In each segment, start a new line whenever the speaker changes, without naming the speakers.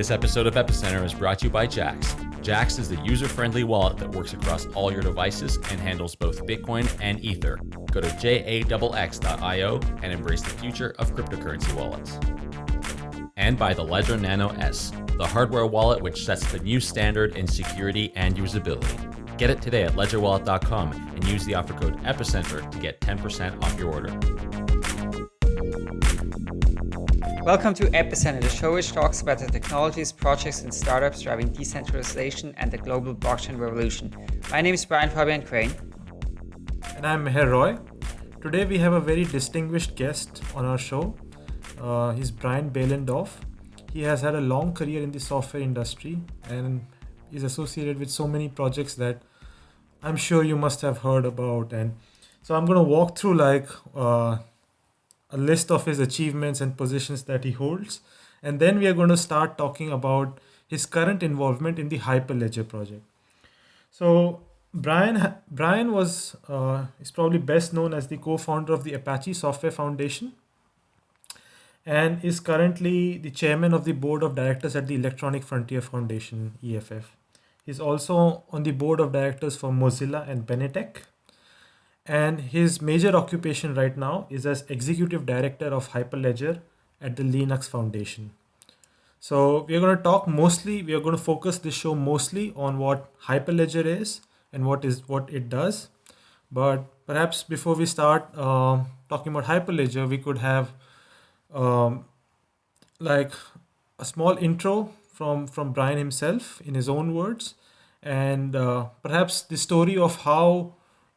This episode of Epicenter is brought to you by Jaxx. Jaxx is the user friendly wallet that works across all your devices and handles both Bitcoin and Ether. Go to jaxx.io and embrace the future of cryptocurrency wallets. And by the Ledger Nano S, the hardware wallet which sets the new standard in security and usability. Get it today at ledgerwallet.com and use the offer code EPICENTER to get 10% off your order.
Welcome to Epicenter, the show which talks about the technologies, projects, and startups driving decentralization and the global blockchain revolution. My name is Brian Fabian Crain.
And I'm Meher Roy. Today we have a very distinguished guest on our show. Uh, he's Brian Behlendorf. He has had a long career in the software industry and is associated with so many projects that I'm sure you must have heard about. And so I'm going to walk through like uh, a list of his achievements and positions that he holds. And then we are going to start talking about his current involvement in the Hyperledger project. So Brian Brian was uh, is probably best known as the co-founder of the Apache Software Foundation and is currently the chairman of the board of directors at the Electronic Frontier Foundation EFF. He's also on the board of directors for Mozilla and Benetech and his major occupation right now is as executive director of Hyperledger at the Linux Foundation. So we're going to talk mostly, we are going to focus this show mostly on what Hyperledger is and what is what it does. But perhaps before we start uh, talking about Hyperledger, we could have um, like a small intro from from Brian himself in his own words, and uh, perhaps the story of how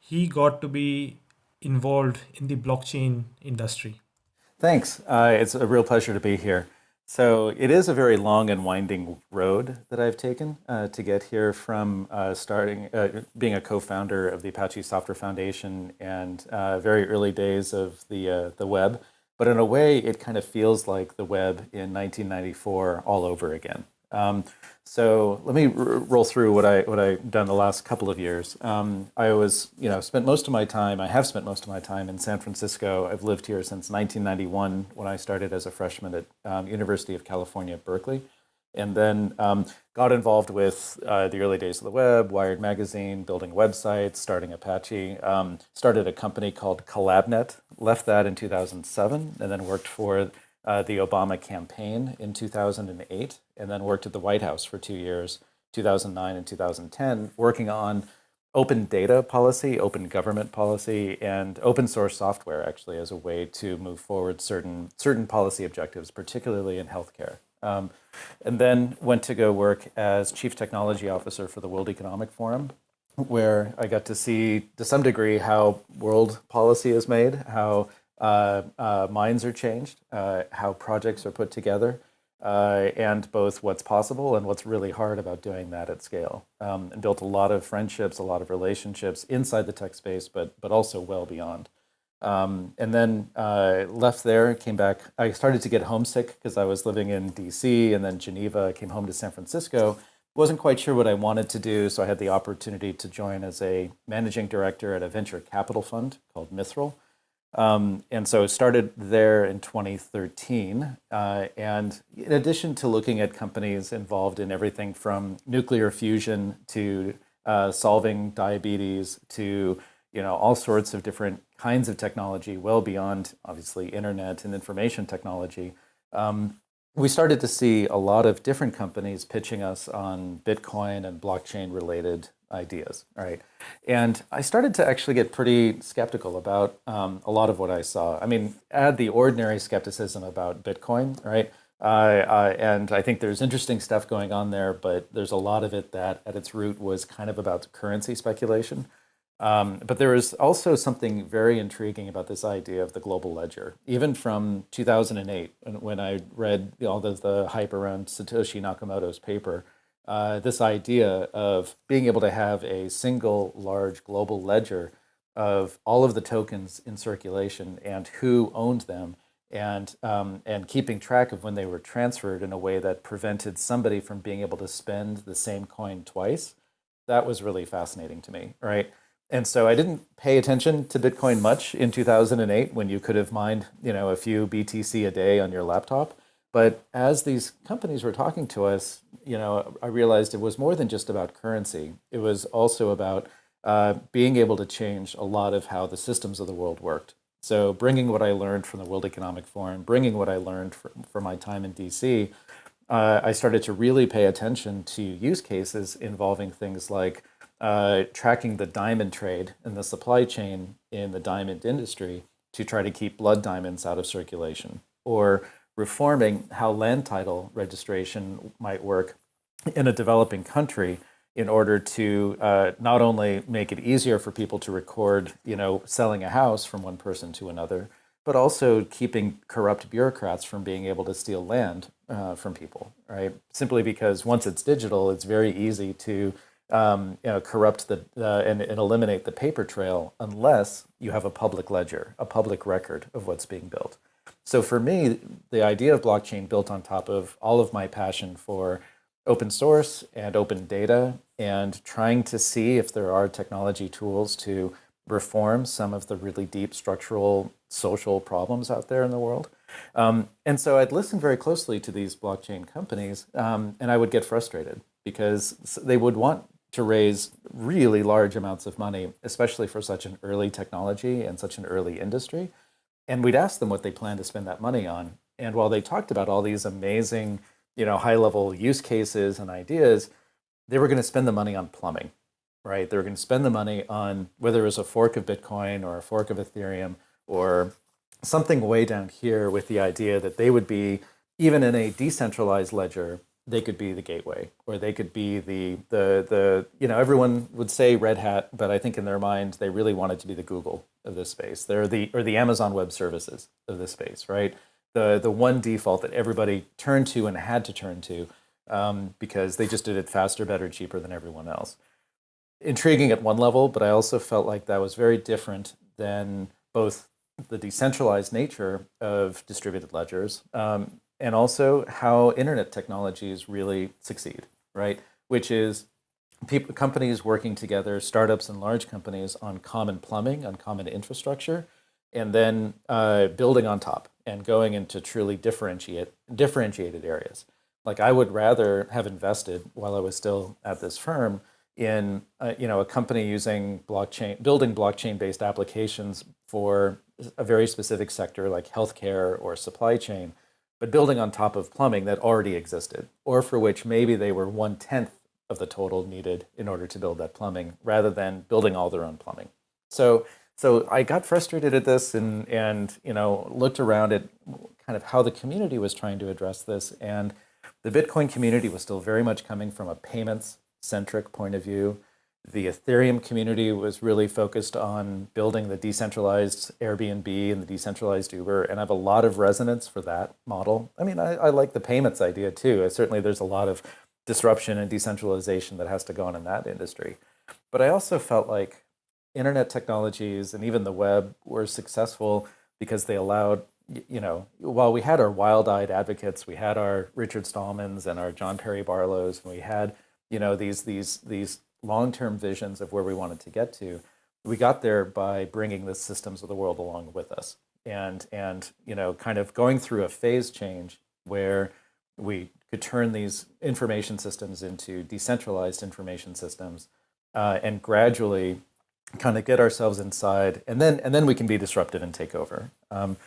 he got to be involved in the blockchain industry.
Thanks. Uh, it's a real pleasure to be here. So it is a very long and winding road that I've taken uh, to get here from uh, starting, uh, being a co-founder of the Apache Software Foundation and uh, very early days of the, uh, the web. But in a way, it kind of feels like the web in 1994 all over again. Um, so let me roll through what I what I've done the last couple of years. Um, I was you know spent most of my time. I have spent most of my time in San Francisco. I've lived here since 1991 when I started as a freshman at um, University of California, Berkeley, and then um, got involved with uh, the early days of the web, Wired magazine, building websites, starting Apache. Um, started a company called CollabNet. Left that in 2007, and then worked for uh, the Obama campaign in 2008, and then worked at the White House for two years, 2009 and 2010, working on open data policy, open government policy, and open source software actually as a way to move forward certain certain policy objectives, particularly in healthcare. Um, and then went to go work as chief technology officer for the World Economic Forum, where I got to see to some degree how world policy is made, how minds are changed, uh, how projects are put together, uh, and both what's possible and what's really hard about doing that at scale. Um, and built a lot of friendships, a lot of relationships inside the tech space, but, but also well beyond. Um, and then uh, left there, came back. I started to get homesick because I was living in DC and then Geneva, came home to San Francisco. Wasn't quite sure what I wanted to do, so I had the opportunity to join as a managing director at a venture capital fund called Mithril. Um, and so it started there in 2013. Uh, and in addition to looking at companies involved in everything from nuclear fusion to uh, solving diabetes to you know all sorts of different kinds of technology, well beyond obviously internet and information technology, um, we started to see a lot of different companies pitching us on Bitcoin and blockchain related ideas, right? And I started to actually get pretty skeptical about um, a lot of what I saw. I mean, add the ordinary skepticism about Bitcoin, right? Uh, uh, and I think there's interesting stuff going on there, but there's a lot of it that at its root was kind of about currency speculation. Um, but there is also something very intriguing about this idea of the global ledger. Even from 2008, when I read all of the hype around Satoshi Nakamoto's paper, uh, this idea of being able to have a single large global ledger of all of the tokens in circulation and who owned them and, um, and keeping track of when they were transferred in a way that prevented somebody from being able to spend the same coin twice, that was really fascinating to me, right? And so I didn't pay attention to Bitcoin much in 2008 when you could have mined, you know, a few BTC a day on your laptop. But as these companies were talking to us, you know, I realized it was more than just about currency. It was also about uh, being able to change a lot of how the systems of the world worked. So bringing what I learned from the World Economic Forum, bringing what I learned from, from my time in DC, uh, I started to really pay attention to use cases involving things like uh, tracking the diamond trade and the supply chain in the diamond industry to try to keep blood diamonds out of circulation, or reforming how land title registration might work in a developing country in order to uh, not only make it easier for people to record, you know, selling a house from one person to another, but also keeping corrupt bureaucrats from being able to steal land uh, from people, right? Simply because once it's digital, it's very easy to um, you know, corrupt the uh, and, and eliminate the paper trail unless you have a public ledger, a public record of what's being built. So for me, the idea of blockchain built on top of all of my passion for open source and open data and trying to see if there are technology tools to reform some of the really deep structural social problems out there in the world. Um, and so I'd listen very closely to these blockchain companies um, and I would get frustrated because they would want to raise really large amounts of money, especially for such an early technology and such an early industry. And we'd ask them what they plan to spend that money on. And while they talked about all these amazing, you know, high level use cases and ideas, they were going to spend the money on plumbing, right? They were going to spend the money on whether it was a fork of Bitcoin or a fork of Ethereum or something way down here with the idea that they would be, even in a decentralized ledger, they could be the gateway or they could be the, the, the, you know, everyone would say Red Hat, but I think in their mind, they really wanted to be the Google of this space. They're the, or the Amazon Web Services of this space, right? The, the one default that everybody turned to and had to turn to um, because they just did it faster, better, cheaper than everyone else. Intriguing at one level, but I also felt like that was very different than both the decentralized nature of distributed ledgers um, and also how internet technologies really succeed, right? Which is people, companies working together, startups and large companies on common plumbing, on common infrastructure, and then uh, building on top and going into truly differentiate, differentiated areas. Like I would rather have invested while I was still at this firm in uh, you know a company using blockchain, building blockchain-based applications for a very specific sector like healthcare or supply chain, but building on top of plumbing that already existed, or for which maybe they were one-tenth of the total needed in order to build that plumbing, rather than building all their own plumbing. So, so I got frustrated at this and, and you know, looked around at kind of how the community was trying to address this. And the Bitcoin community was still very much coming from a payments-centric point of view. The Ethereum community was really focused on building the decentralized Airbnb and the decentralized Uber, and I have a lot of resonance for that model. I mean, I, I like the payments idea too. Certainly there's a lot of disruption and decentralization that has to go on in that industry. But I also felt like internet technologies and even the web were successful because they allowed, you know, while we had our wild-eyed advocates, we had our Richard Stallmans and our John Perry Barlows, and we had, you know, these, these, these long-term visions of where we wanted to get to, we got there by bringing the systems of the world along with us and, and you know, kind of going through a phase change where we could turn these information systems into decentralized information systems uh, and gradually kind of get ourselves inside and then and then we can be disruptive and take over. Um,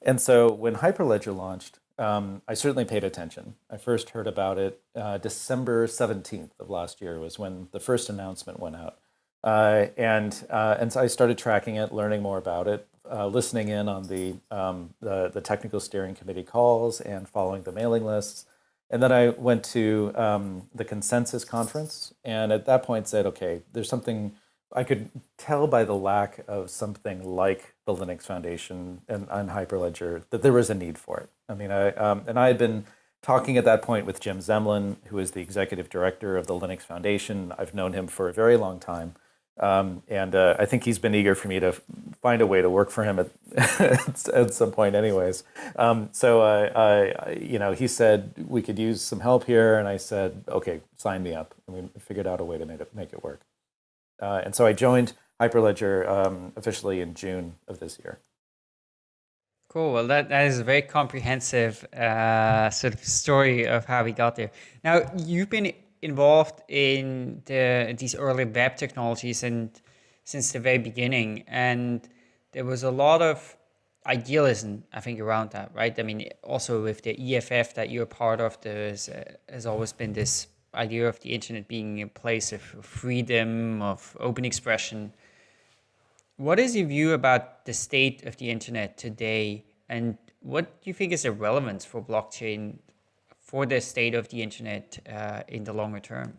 and so when Hyperledger launched, um, I certainly paid attention. I first heard about it uh, December 17th of last year was when the first announcement went out. Uh, and, uh, and so I started tracking it, learning more about it, uh, listening in on the, um, the, the, technical steering committee calls and following the mailing lists. And then I went to um, the consensus conference and at that point said, okay, there's something I could tell by the lack of something like the Linux Foundation and, and Hyperledger that there was a need for it. I mean, I um, and I had been talking at that point with Jim Zemlin, who is the executive director of the Linux Foundation. I've known him for a very long time. Um, and uh, I think he's been eager for me to find a way to work for him at, at some point anyways. Um, so, I, you know, he said we could use some help here. And I said, okay, sign me up. And we figured out a way to make it, make it work. Uh, and so I joined Hyperledger um, officially in June of this year.
Cool. Well, that, that is a very comprehensive uh, sort of story of how we got there. Now, you've been involved in the, these early web technologies and since the very beginning, and there was a lot of idealism, I think, around that, right? I mean, also with the EFF that you're part of, there uh, has always been this idea of the internet being a place of freedom, of open expression. What is your view about the state of the internet today, and what do you think is the relevance for blockchain for the state of the internet uh, in the longer term?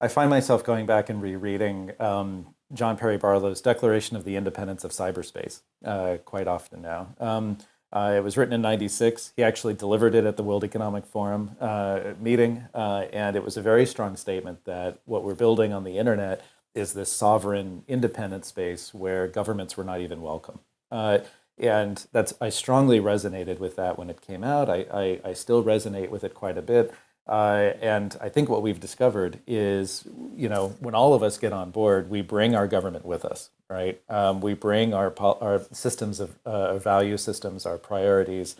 I find myself going back and rereading um, John Perry Barlow's Declaration of the Independence of Cyberspace uh, quite often now. Um, uh, it was written in 96. He actually delivered it at the World Economic Forum uh, meeting, uh, and it was a very strong statement that what we're building on the internet is this sovereign, independent space where governments were not even welcome. Uh, and that's I strongly resonated with that when it came out. I, I, I still resonate with it quite a bit. Uh, and I think what we've discovered is, you know, when all of us get on board, we bring our government with us, right? Um, we bring our, our systems of uh, value systems, our priorities,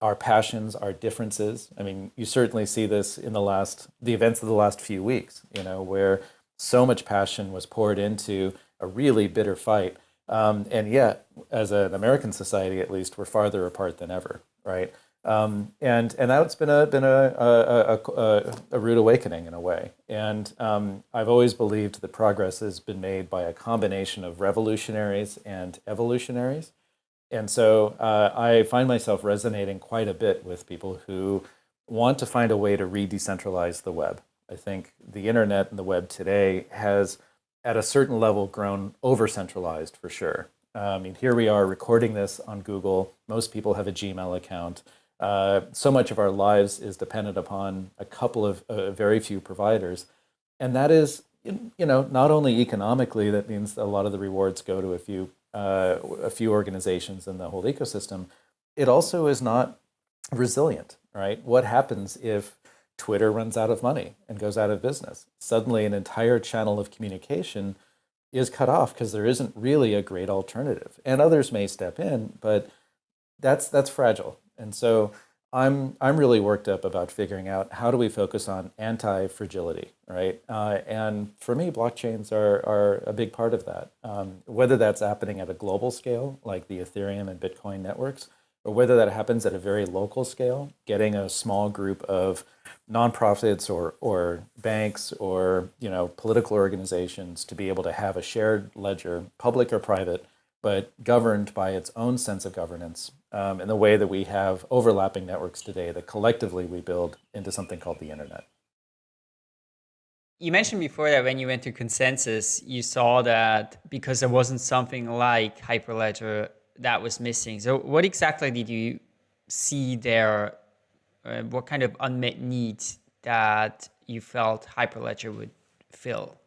our passions, our differences. I mean, you certainly see this in the last, the events of the last few weeks, you know, where so much passion was poured into a really bitter fight. Um, and yet, as an American society, at least, we're farther apart than ever, right? Um, and and that's been a been a a, a, a rude awakening in a way. And um, I've always believed that progress has been made by a combination of revolutionaries and evolutionaries. And so uh, I find myself resonating quite a bit with people who want to find a way to re-decentralize the web. I think the internet and the web today has, at a certain level, grown over-centralized for sure. I mean, here we are recording this on Google. Most people have a Gmail account. Uh, so much of our lives is dependent upon a couple of uh, very few providers. And that is, you know, not only economically, that means a lot of the rewards go to a few, uh, a few organizations in the whole ecosystem. It also is not resilient, right? What happens if Twitter runs out of money and goes out of business? Suddenly an entire channel of communication is cut off because there isn't really a great alternative. And others may step in, but that's, that's fragile. And so I'm, I'm really worked up about figuring out how do we focus on anti-fragility, right? Uh, and for me, blockchains are, are a big part of that. Um, whether that's happening at a global scale, like the Ethereum and Bitcoin networks, or whether that happens at a very local scale, getting a small group of nonprofits or, or banks or you know political organizations to be able to have a shared ledger, public or private, but governed by its own sense of governance um, in the way that we have overlapping networks today that collectively we build into something called the internet.
You mentioned before that when you went to consensus, you saw that because there wasn't something like Hyperledger that was missing. So what exactly did you see there? Uh, what kind of unmet needs that you felt Hyperledger would fill?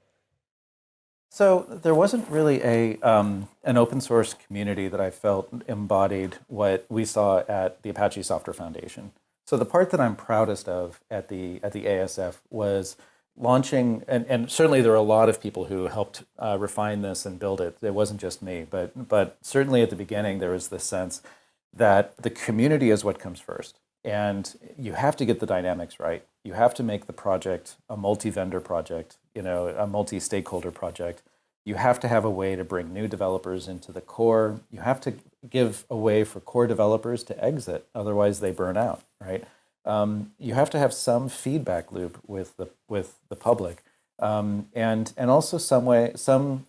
So there wasn't really a um, an open source community that I felt embodied what we saw at the Apache Software Foundation. So the part that I'm proudest of at the at the ASF was launching, and, and certainly there were a lot of people who helped uh, refine this and build it. It wasn't just me, but but certainly at the beginning there was this sense that the community is what comes first, and you have to get the dynamics right. You have to make the project a multi-vendor project you know, a multi-stakeholder project, you have to have a way to bring new developers into the core. You have to give a way for core developers to exit, otherwise they burn out, right? Um, you have to have some feedback loop with the with the public, um, and and also some way some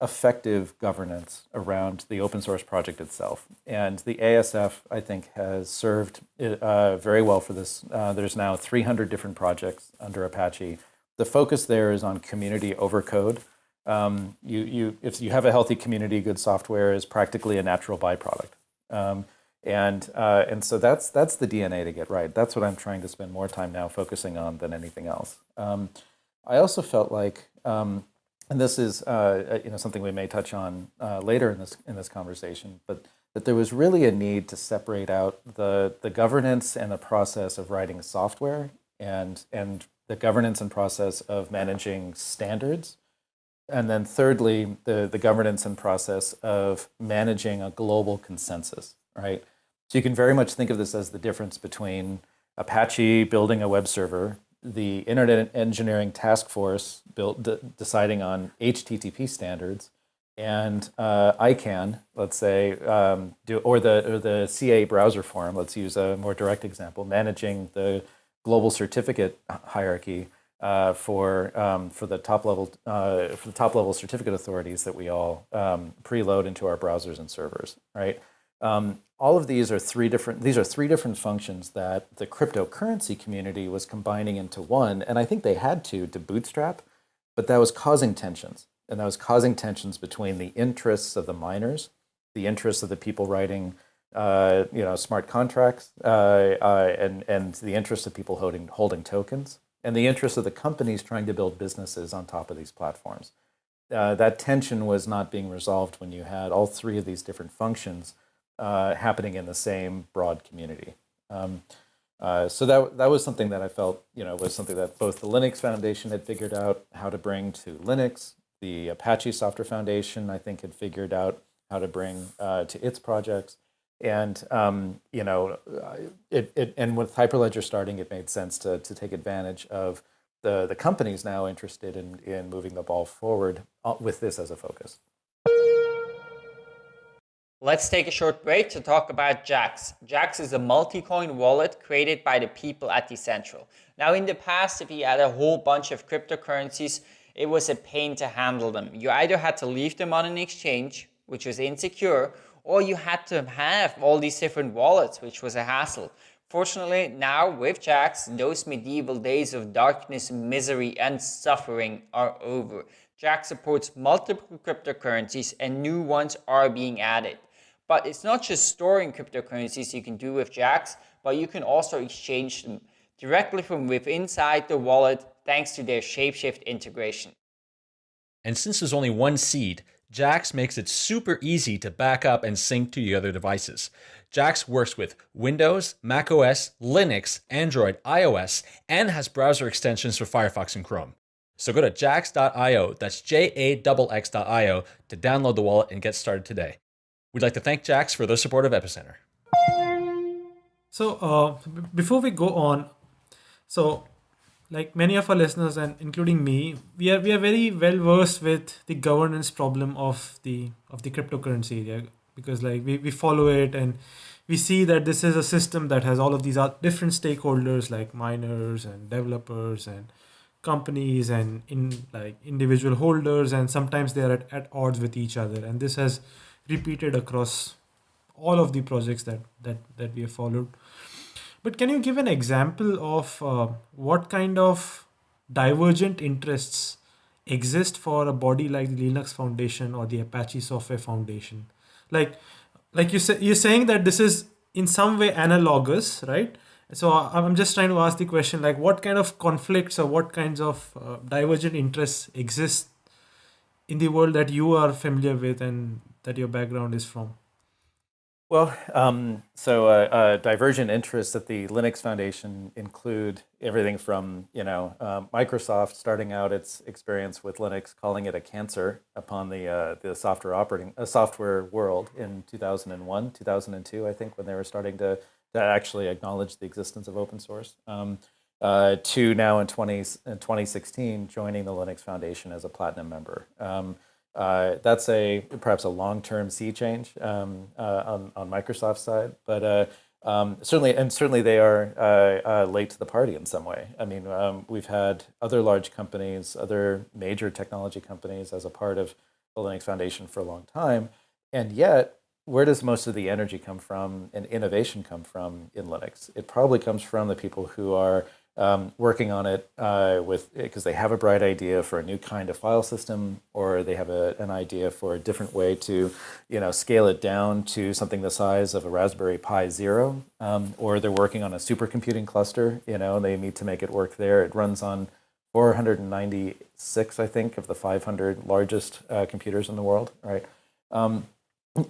effective governance around the open source project itself. And the ASF, I think, has served uh, very well for this. Uh, there's now 300 different projects under Apache the focus there is on community over code. Um, you, you, if you have a healthy community, good software is practically a natural byproduct. Um, and, uh, and so that's, that's the DNA to get right. That's what I'm trying to spend more time now focusing on than anything else. Um, I also felt like, um, and this is uh, you know, something we may touch on uh, later in this, in this conversation, but that there was really a need to separate out the, the governance and the process of writing software and, and the governance and process of managing standards. And then thirdly, the, the governance and process of managing a global consensus, right? So you can very much think of this as the difference between Apache building a web server, the Internet Engineering Task Force built, deciding on HTTP standards, and uh, ICANN, let's say, um, do, or the or the CA browser forum. Let's use a more direct example, managing the global certificate hierarchy uh, for um, for the top level uh, for the top level certificate authorities that we all um, preload into our browsers and servers, right? Um, all of these are three different. These are three different functions that the cryptocurrency community was combining into one, and I think they had to to bootstrap, but that was causing tensions and that was causing tensions between the interests of the miners, the interests of the people writing, uh, you know, smart contracts, uh, uh, and and the interests of people holding holding tokens, and the interests of the companies trying to build businesses on top of these platforms. Uh, that tension was not being resolved when you had all three of these different functions uh, happening in the same broad community. Um, uh, so that that was something that I felt, you know, was something that both the Linux Foundation had figured out how to bring to Linux, the Apache Software Foundation, I think, had figured out how to bring uh, to its projects. And um, you know, uh, it, it and with Hyperledger starting, it made sense to to take advantage of the the companies now interested in in moving the ball forward uh, with this as a focus.
Let's take a short break to talk about Jaxx. Jaxx is a multi-coin wallet created by the people at Decentral. Now, in the past, if you had a whole bunch of cryptocurrencies, it was a pain to handle them. You either had to leave them on an exchange, which was insecure, or you had to have all these different wallets, which was a hassle. Fortunately, now with Jaxx, those medieval days of darkness, misery, and suffering are over. Jaxx supports multiple cryptocurrencies and new ones are being added. But it's not just storing cryptocurrencies you can do with Jaxx, but you can also exchange them directly from within inside the wallet thanks to their Shapeshift integration.
And since there's only one seed, Jaxx makes it super easy to back up and sync to your other devices. Jaxx works with Windows, macOS, Linux, Android, iOS, and has browser extensions for Firefox and Chrome. So go to jaxx.io, that's J-A-X-X.io, to download the wallet and get started today. We'd like to thank Jaxx for their support of Epicenter.
So uh, before we go on, so like many of our listeners and including me we are we are very well versed with the governance problem of the of the cryptocurrency area because like we, we follow it and we see that this is a system that has all of these different stakeholders like miners and developers and companies and in like individual holders and sometimes they are at, at odds with each other. And this has repeated across all of the projects that that that we have followed but can you give an example of uh, what kind of divergent interests exist for a body like the Linux Foundation or the Apache Software Foundation? Like, like you say, you're saying that this is in some way analogous, right? So I'm just trying to ask the question, like, what kind of conflicts or what kinds of uh, divergent interests exist in the world that you are familiar with and that your background is from?
Well, um, so uh, uh, divergent interests at the Linux Foundation include everything from, you know, uh, Microsoft starting out its experience with Linux, calling it a cancer upon the uh, the software operating uh, software world in 2001, 2002, I think, when they were starting to, to actually acknowledge the existence of open source. Um, uh, to now in, 20, in 2016 joining the Linux Foundation as a platinum member. Um, uh, that's a perhaps a long-term sea change um, uh, on, on Microsoft's side, but uh, um, certainly, and certainly they are uh, uh, late to the party in some way. I mean, um, we've had other large companies, other major technology companies as a part of the Linux Foundation for a long time, and yet, where does most of the energy come from and innovation come from in Linux? It probably comes from the people who are um, working on it uh, with because they have a bright idea for a new kind of file system, or they have a, an idea for a different way to, you know, scale it down to something the size of a Raspberry Pi Zero, um, or they're working on a supercomputing cluster. You know, and they need to make it work there. It runs on 496, I think, of the 500 largest uh, computers in the world, right? Um,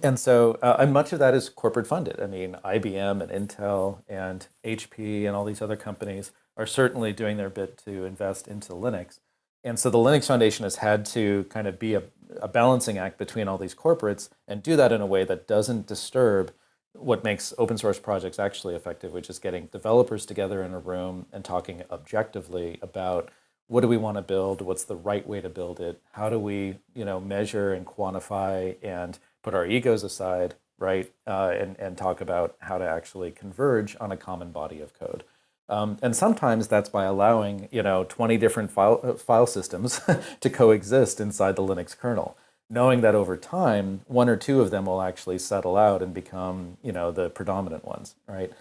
and so, uh, and much of that is corporate funded. I mean, IBM and Intel and HP and all these other companies are certainly doing their bit to invest into Linux. And so the Linux Foundation has had to kind of be a, a balancing act between all these corporates and do that in a way that doesn't disturb what makes open source projects actually effective, which is getting developers together in a room and talking objectively about what do we want to build, what's the right way to build it, how do we you know measure and quantify and put our egos aside, right, uh, and and talk about how to actually converge on a common body of code. Um, and sometimes that's by allowing you know 20 different file, uh, file systems to coexist inside the Linux kernel knowing that over time, one or two of them will actually settle out and become, you know, the predominant ones, right?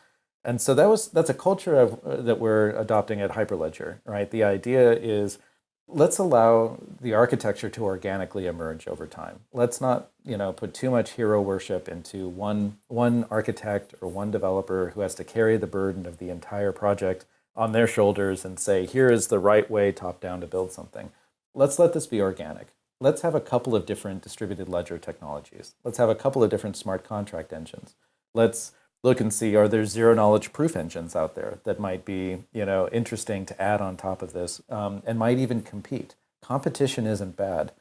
And so that was that's a culture of, uh, that we're adopting at Hyperledger, right? The idea is let's allow the architecture to organically emerge over time. Let's not, you know, put too much hero worship into one one architect or one developer who has to carry the burden of the entire project on their shoulders and say, here is the right way top down to build something. Let's let this be organic let's have a couple of different distributed ledger technologies. Let's have a couple of different smart contract engines. Let's look and see, are there zero knowledge proof engines out there that might be you know, interesting to add on top of this um, and might even compete. Competition isn't bad.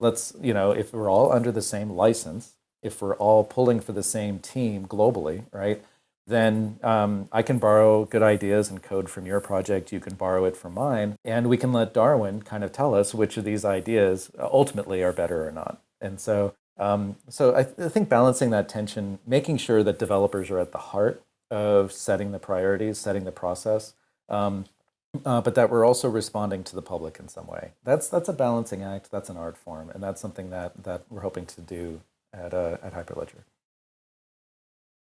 Let's, you know, if we're all under the same license, if we're all pulling for the same team globally, right, then um, I can borrow good ideas and code from your project. You can borrow it from mine. And we can let Darwin kind of tell us which of these ideas ultimately are better or not. And so, um, so I, th I think balancing that tension, making sure that developers are at the heart of setting the priorities, setting the process, um, uh, but that we're also responding to the public in some way. That's that's a balancing act. That's an art form, and that's something that that we're hoping to do at uh, at Hyperledger.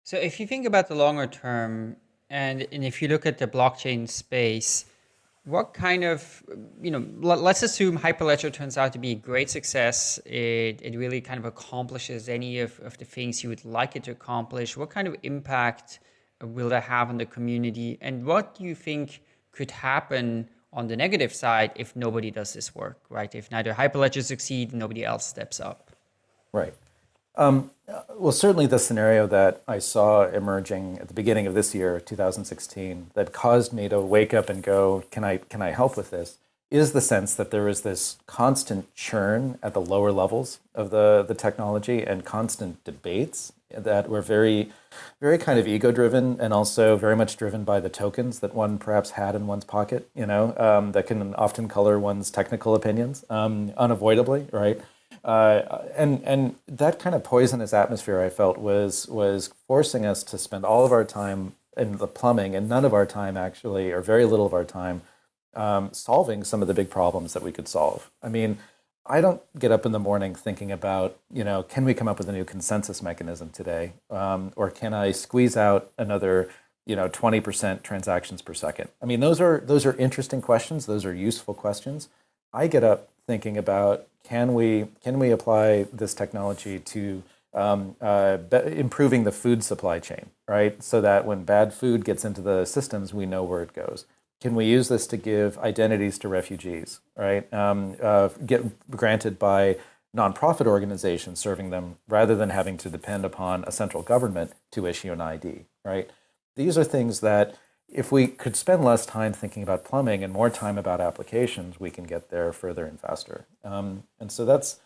So if you think about the longer term, and, and if you look at the blockchain space, what kind of, you know, let's assume Hyperledger turns out to be a great success. It, it really kind of accomplishes any of, of the things you would like it to accomplish. What kind of impact will that have on the community? And what do you think could happen on the negative side if nobody does this work, right? If neither Hyperledger succeed, nobody else steps up.
Right. Um, well, certainly the scenario that I saw emerging at the beginning of this year, 2016, that caused me to wake up and go, can I, can I help with this, is the sense that there is this constant churn at the lower levels of the, the technology and constant debates that were very, very kind of ego-driven and also very much driven by the tokens that one perhaps had in one's pocket, you know, um, that can often color one's technical opinions um, unavoidably, right? Uh, and and that kind of poisonous atmosphere I felt was was forcing us to spend all of our time in the plumbing and none of our time actually, or very little of our time, um, solving some of the big problems that we could solve. I mean, I don't get up in the morning thinking about, you know, can we come up with a new consensus mechanism today? Um, or can I squeeze out another, you know, 20% transactions per second? I mean, those are, those are interesting questions. Those are useful questions. I get up thinking about can we can we apply this technology to um, uh, improving the food supply chain, right? So that when bad food gets into the systems, we know where it goes. Can we use this to give identities to refugees, right? Um, uh, get granted by nonprofit organizations serving them rather than having to depend upon a central government to issue an ID, right? These are things that if we could spend less time thinking about plumbing and more time about applications, we can get there further and faster. Um, and so that's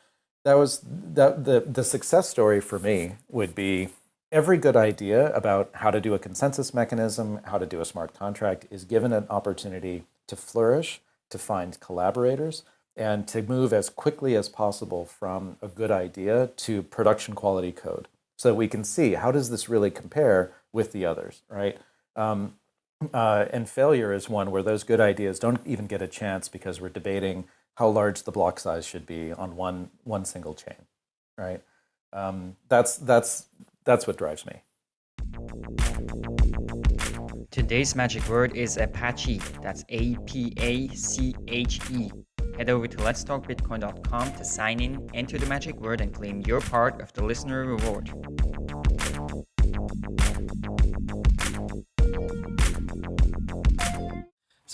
that was that the the success story for me would be every good idea about how to do a consensus mechanism, how to do a smart contract is given an opportunity to flourish, to find collaborators, and to move as quickly as possible from a good idea to production quality code so that we can see how does this really compare with the others, right? Um, uh, and failure is one where those good ideas don't even get a chance because we're debating how large the block size should be on one one single chain, right? Um, that's that's that's what drives me.
Today's magic word is Apache. That's A-P-A-C-H-E. Head over to letstalkbitcoin.com to sign in, enter the magic word, and claim your part of the listener reward.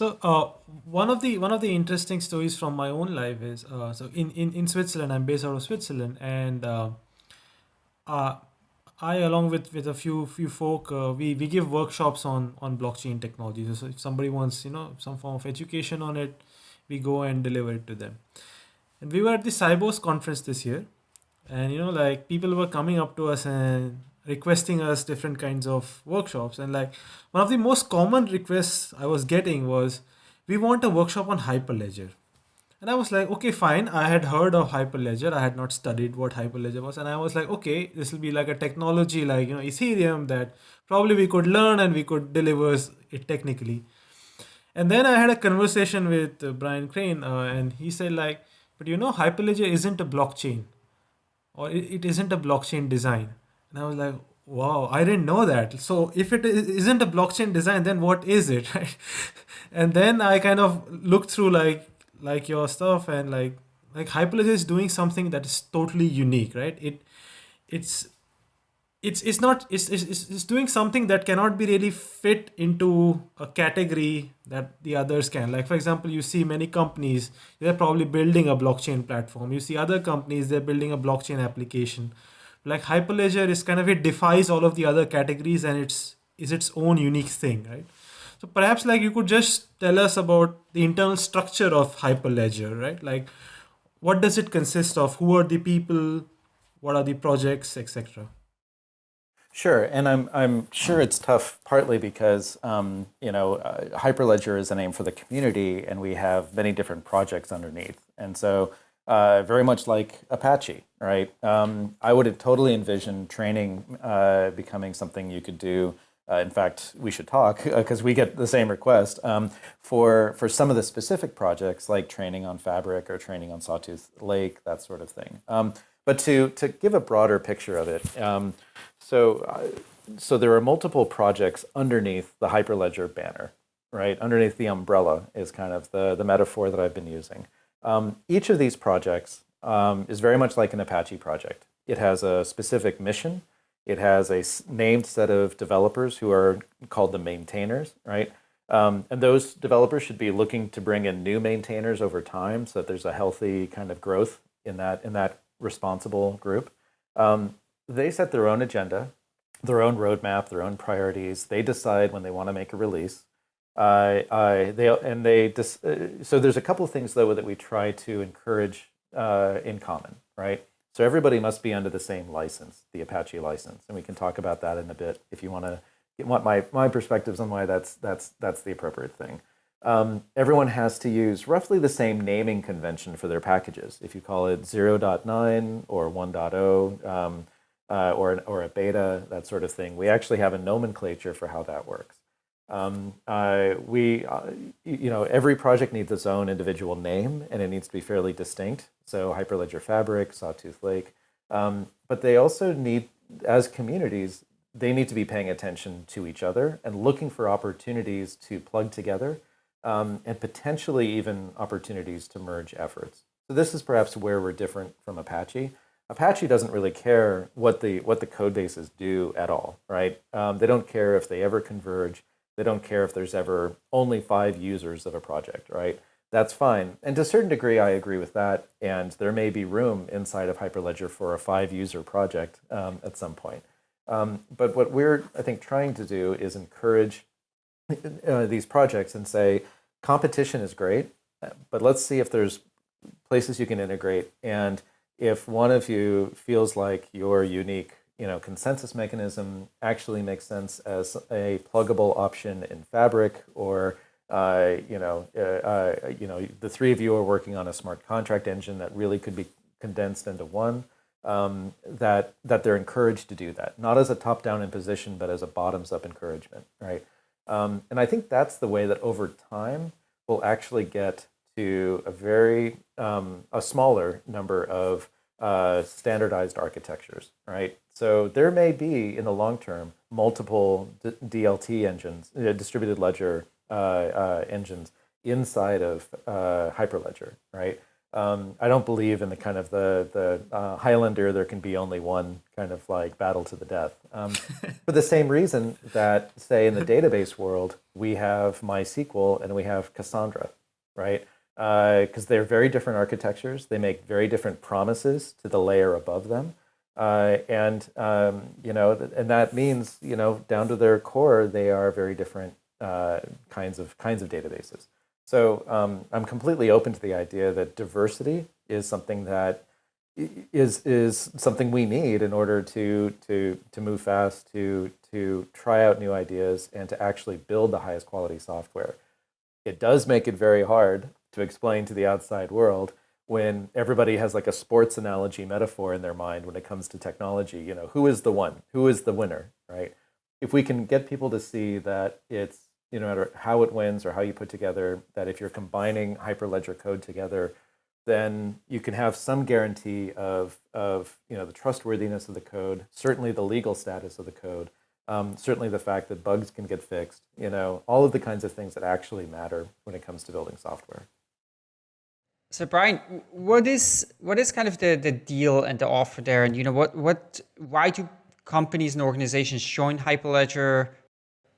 So uh, one of the one of the interesting stories from my own life is uh, so in, in in Switzerland I'm based out of Switzerland and uh, uh I along with with a few few folk uh, we we give workshops on on blockchain technology. So if somebody wants you know some form of education on it, we go and deliver it to them. And we were at the Sibos conference this year, and you know like people were coming up to us and requesting us different kinds of workshops. And like one of the most common requests I was getting was, we want a workshop on Hyperledger. And I was like, okay, fine. I had heard of Hyperledger. I had not studied what Hyperledger was. And I was like, okay, this will be like a technology like, you know, Ethereum that probably we could learn and we could deliver it technically. And then I had a conversation with uh, Brian Crain uh, and he said like, but you know, Hyperledger isn't a blockchain or it, it isn't a blockchain design. And I was like, wow, I didn't know that. So if it isn't a blockchain design, then what is it? Right? and then I kind of looked through like like your stuff and like like hyperledger is doing something that is totally unique right it it's it's it's not it's, it's it's doing something that cannot be really fit into a category that the others can like for example you see many companies they're probably building a blockchain platform you see other companies they're building a blockchain application like hyperledger is kind of it defies all of the other categories and it's is its own unique thing right so perhaps like you could just tell us about the internal structure of Hyperledger, right? Like what does it consist of? Who are the people? What are the projects, etc.
Sure, and I'm I'm sure it's tough partly because um, you know uh, Hyperledger is a name for the community, and we have many different projects underneath, and so uh, very much like Apache, right? Um, I would have totally envisioned training uh, becoming something you could do uh, in fact, we should talk because we get the same request um, for for some of the specific projects like training on Fabric or training on Sawtooth Lake, that sort of thing. Um, but to to give a broader picture of it, um, so uh, so there are multiple projects underneath the Hyperledger banner, right? Underneath the umbrella is kind of the the metaphor that I've been using. Um, each of these projects um, is very much like an Apache project. It has a specific mission it has a named set of developers who are called the maintainers, right? Um, and those developers should be looking to bring in new maintainers over time so that there's a healthy kind of growth in that, in that responsible group. Um, they set their own agenda, their own roadmap, their own priorities. They decide when they want to make a release. Uh, uh, they and they uh, so there's a couple of things though that we try to encourage uh, in common, right? So everybody must be under the same license, the Apache license, and we can talk about that in a bit if you want to what my my perspectives on why that's that's that's the appropriate thing. Um, everyone has to use roughly the same naming convention for their packages. If you call it 0.9 or 1.0 um, uh, or, or a beta, that sort of thing, we actually have a nomenclature for how that works. Um, uh, we, uh, you know, every project needs its own individual name and it needs to be fairly distinct. So Hyperledger Fabric, Sawtooth Lake, um, but they also need, as communities, they need to be paying attention to each other and looking for opportunities to plug together um, and potentially even opportunities to merge efforts. So this is perhaps where we're different from Apache. Apache doesn't really care what the what the code bases do at all, right? Um, they don't care if they ever converge. They don't care if there's ever only five users of a project, right? That's fine. And to a certain degree, I agree with that. And there may be room inside of Hyperledger for a five-user project um, at some point. Um, but what we're, I think, trying to do is encourage uh, these projects and say, competition is great, but let's see if there's places you can integrate. And if one of you feels like your unique you know, consensus mechanism actually makes sense as a pluggable option in Fabric or uh, you know, uh, uh, you know, the three of you are working on a smart contract engine that really could be condensed into one. Um, that that they're encouraged to do that, not as a top-down imposition, but as a bottoms-up encouragement, right? Um, and I think that's the way that over time we'll actually get to a very um, a smaller number of uh, standardized architectures, right? So there may be, in the long term, multiple DLT engines, uh, distributed ledger uh, uh, engines inside of uh, Hyperledger, right? Um, I don't believe in the kind of the the uh, Highlander. There can be only one kind of like battle to the death. Um, for the same reason that, say, in the database world, we have MySQL and we have Cassandra, right? because uh, they're very different architectures. They make very different promises to the layer above them. Uh, and, um, you know, and that means, you know, down to their core, they are very different uh, kinds, of, kinds of databases. So um, I'm completely open to the idea that diversity is something that is is something we need in order to to to move fast, to to try out new ideas, and to actually build the highest quality software. It does make it very hard to explain to the outside world when everybody has like a sports analogy metaphor in their mind when it comes to technology. You know, who is the one? Who is the winner? Right? If we can get people to see that it's you know, no matter how it wins or how you put together, that if you're combining Hyperledger code together then you can have some guarantee of, of you know, the trustworthiness of the code, certainly the legal status of the code, um, certainly the fact that bugs can get fixed, you know, all of the kinds of things that actually matter when it comes to building software.
So Brian, what is what is kind of the, the deal and the offer there? And you know what what why do companies and organizations join Hyperledger?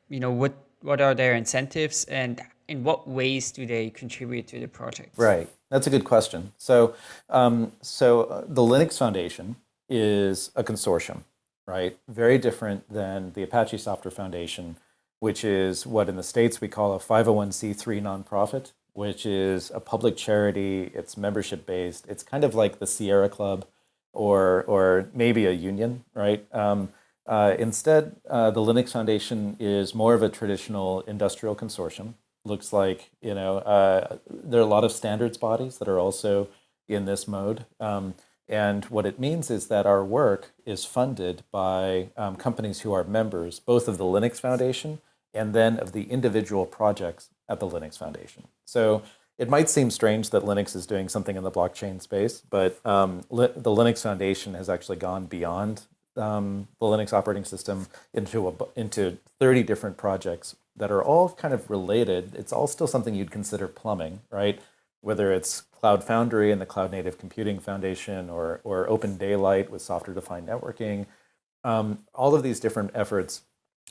You know what what are their incentives and in what ways do they contribute to the project?
Right. That's a good question. So, um, so uh, the Linux Foundation is a consortium, right? Very different than the Apache Software Foundation, which is what in the States we call a 501c3 nonprofit, which is a public charity. It's membership based. It's kind of like the Sierra Club or, or maybe a union, right? Um, uh, instead, uh, the Linux Foundation is more of a traditional industrial consortium looks like, you know, uh, there are a lot of standards bodies that are also in this mode. Um, and what it means is that our work is funded by um, companies who are members, both of the Linux Foundation and then of the individual projects at the Linux Foundation. So it might seem strange that Linux is doing something in the blockchain space, but um, the Linux Foundation has actually gone beyond um, the Linux operating system into a, into 30 different projects that are all kind of related. It's all still something you'd consider plumbing, right? Whether it's Cloud Foundry and the Cloud Native Computing Foundation or, or Open Daylight with software-defined networking, um, all of these different efforts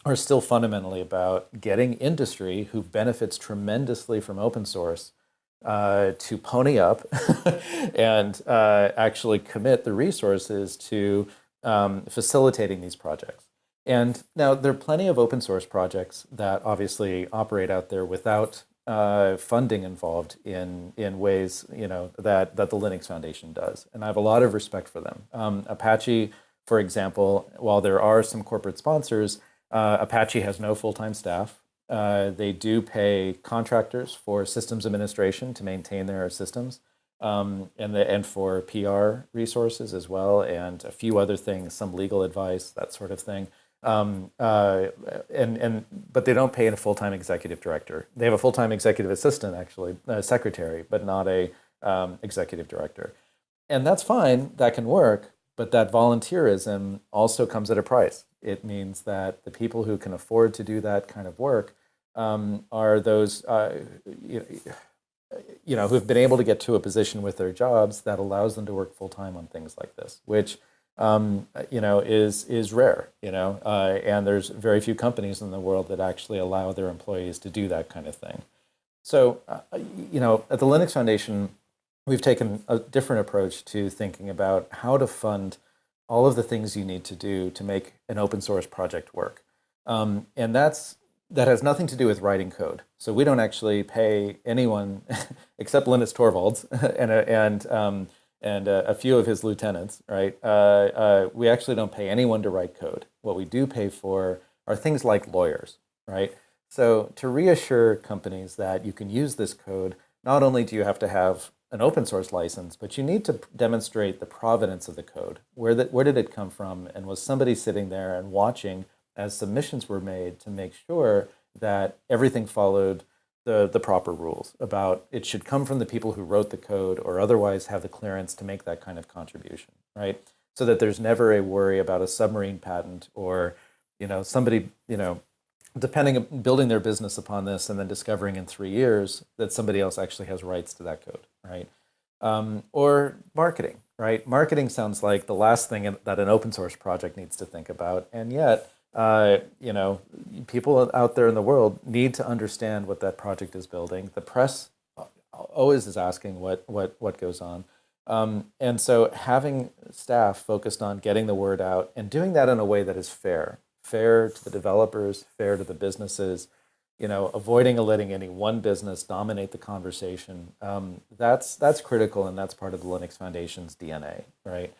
are still fundamentally about getting industry who benefits tremendously from open source uh, to pony up and uh, actually commit the resources to um, facilitating these projects. And now there are plenty of open source projects that obviously operate out there without uh, funding involved in in ways you know that that the Linux Foundation does, and I have a lot of respect for them. Um, Apache, for example, while there are some corporate sponsors, uh, Apache has no full time staff. Uh, they do pay contractors for systems administration to maintain their systems, um, and the and for PR resources as well, and a few other things, some legal advice, that sort of thing. Um, uh, and, and, but they don't pay a full-time executive director. They have a full-time executive assistant, actually, a secretary, but not a um, executive director. And that's fine, that can work, but that volunteerism also comes at a price. It means that the people who can afford to do that kind of work um, are those, uh, you, know, who've been able to get to a position with their jobs that allows them to work full-time on things like this, which um, you know, is is rare, you know, uh, and there's very few companies in the world that actually allow their employees to do that kind of thing. So, uh, you know, at the Linux Foundation, we've taken a different approach to thinking about how to fund all of the things you need to do to make an open source project work, um, and that's that has nothing to do with writing code. So we don't actually pay anyone except Linus Torvalds and and um, and uh, a few of his lieutenants, right? Uh, uh, we actually don't pay anyone to write code. What we do pay for are things like lawyers, right? So to reassure companies that you can use this code, not only do you have to have an open source license, but you need to demonstrate the provenance of the code. Where, the, where did it come from? And was somebody sitting there and watching as submissions were made to make sure that everything followed the, the proper rules about it should come from the people who wrote the code or otherwise have the clearance to make that kind of contribution, right? So that there's never a worry about a submarine patent or, you know, somebody, you know, depending on building their business upon this and then discovering in three years that somebody else actually has rights to that code, right? Um, or marketing, right? Marketing sounds like the last thing that an open source project needs to think about, and yet uh, you know, people out there in the world need to understand what that project is building. The press always is asking what what what goes on, um, and so having staff focused on getting the word out and doing that in a way that is fair, fair to the developers, fair to the businesses, you know, avoiding letting any one business dominate the conversation. Um, that's that's critical, and that's part of the Linux Foundation's DNA, right?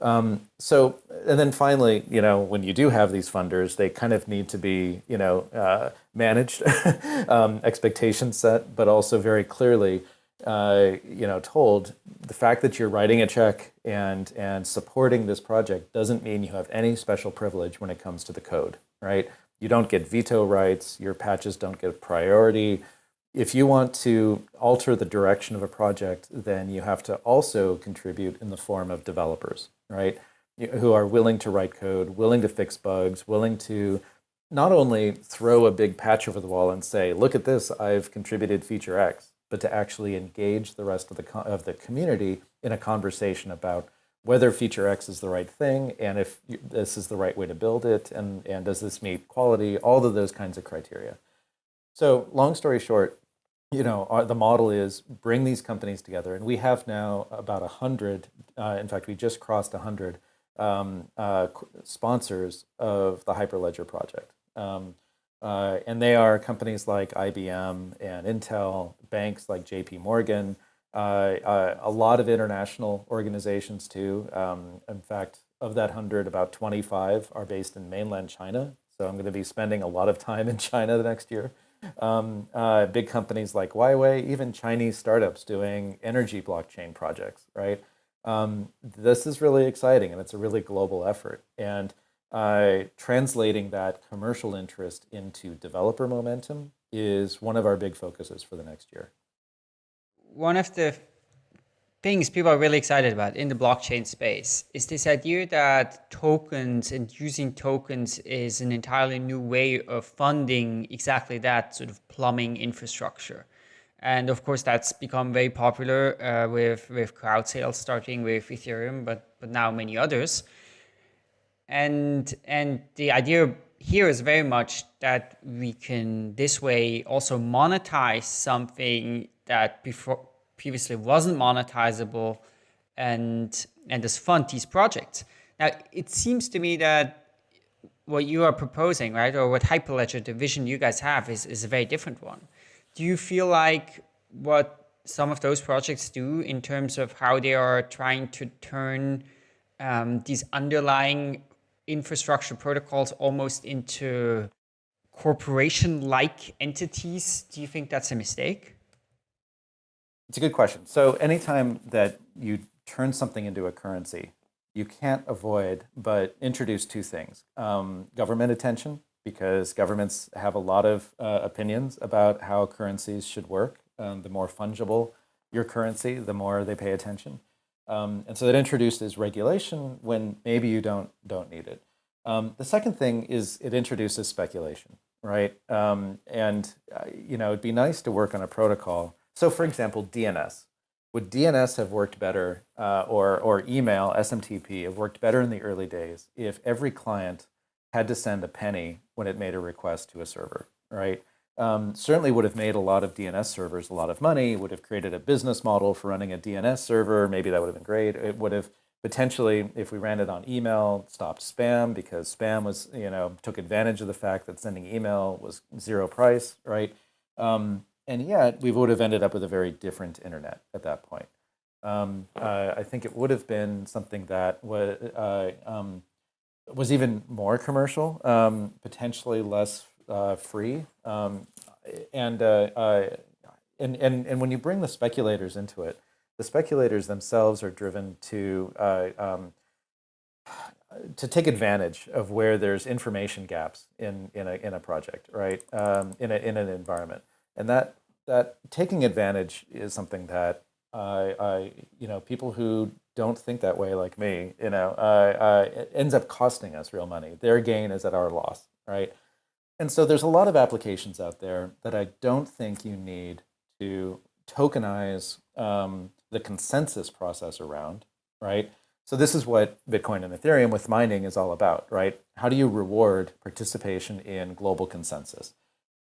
Um, so, and then finally, you know, when you do have these funders, they kind of need to be, you know, uh, managed, um, expectations set, but also very clearly, uh, you know, told the fact that you're writing a check and and supporting this project doesn't mean you have any special privilege when it comes to the code, right? You don't get veto rights. Your patches don't get priority. If you want to alter the direction of a project, then you have to also contribute in the form of developers, right? Who are willing to write code, willing to fix bugs, willing to not only throw a big patch over the wall and say, look at this, I've contributed feature X, but to actually engage the rest of the, of the community in a conversation about whether feature X is the right thing and if this is the right way to build it and, and does this meet quality, all of those kinds of criteria. So long story short, you know, our, the model is bring these companies together. And we have now about 100, uh, in fact, we just crossed 100 um, uh, sponsors of the Hyperledger project. Um, uh, and they are companies like IBM and Intel, banks like JP Morgan, uh, uh, a lot of international organizations too. Um, in fact, of that 100, about 25 are based in mainland China. So I'm going to be spending a lot of time in China the next year. Um, uh, big companies like Huawei, even Chinese startups doing energy blockchain projects, right? Um, this is really exciting and it's a really global effort. And uh, translating that commercial interest into developer momentum is one of our big focuses for the next year.
One of the things people are really excited about in the blockchain space is this idea that tokens and using tokens is an entirely new way of funding exactly that sort of plumbing infrastructure. And of course, that's become very popular uh, with, with crowd sales, starting with Ethereum, but, but now many others. And, and the idea here is very much that we can this way also monetize something that before previously wasn't monetizable and, and just fund these projects. Now, it seems to me that what you are proposing, right, or what Hyperledger, the vision you guys have, is, is a very different one. Do you feel like what some of those projects do in terms of how they are trying to turn um, these underlying infrastructure protocols almost into corporation-like entities, do you think that's a mistake?
It's a good question. So anytime that you turn something into a currency, you can't avoid but introduce two things. Um, government attention, because governments have a lot of uh, opinions about how currencies should work. Um, the more fungible your currency, the more they pay attention. Um, and so that introduces regulation when maybe you don't, don't need it. Um, the second thing is it introduces speculation, right? Um, and, uh, you know, it'd be nice to work on a protocol so for example, DNS. Would DNS have worked better, uh, or, or email, SMTP, have worked better in the early days if every client had to send a penny when it made a request to a server, right? Um, certainly would have made a lot of DNS servers a lot of money, would have created a business model for running a DNS server. Maybe that would have been great. It would have potentially, if we ran it on email, stopped spam because spam was, you know, took advantage of the fact that sending email was zero price, right? Um, and yet we would have ended up with a very different internet at that point. Um, uh, I think it would have been something that was, uh, um, was even more commercial, um, potentially less uh, free. Um, and, uh, uh, and, and, and when you bring the speculators into it, the speculators themselves are driven to, uh, um, to take advantage of where there's information gaps in, in, a, in a project, right, um, in, a, in an environment. And that that taking advantage is something that I, I you know, people who don't think that way like me, you know, uh, uh, it ends up costing us real money. Their gain is at our loss, right? And so there's a lot of applications out there that I don't think you need to tokenize um, the consensus process around, right? So this is what Bitcoin and Ethereum with mining is all about, right? How do you reward participation in global consensus?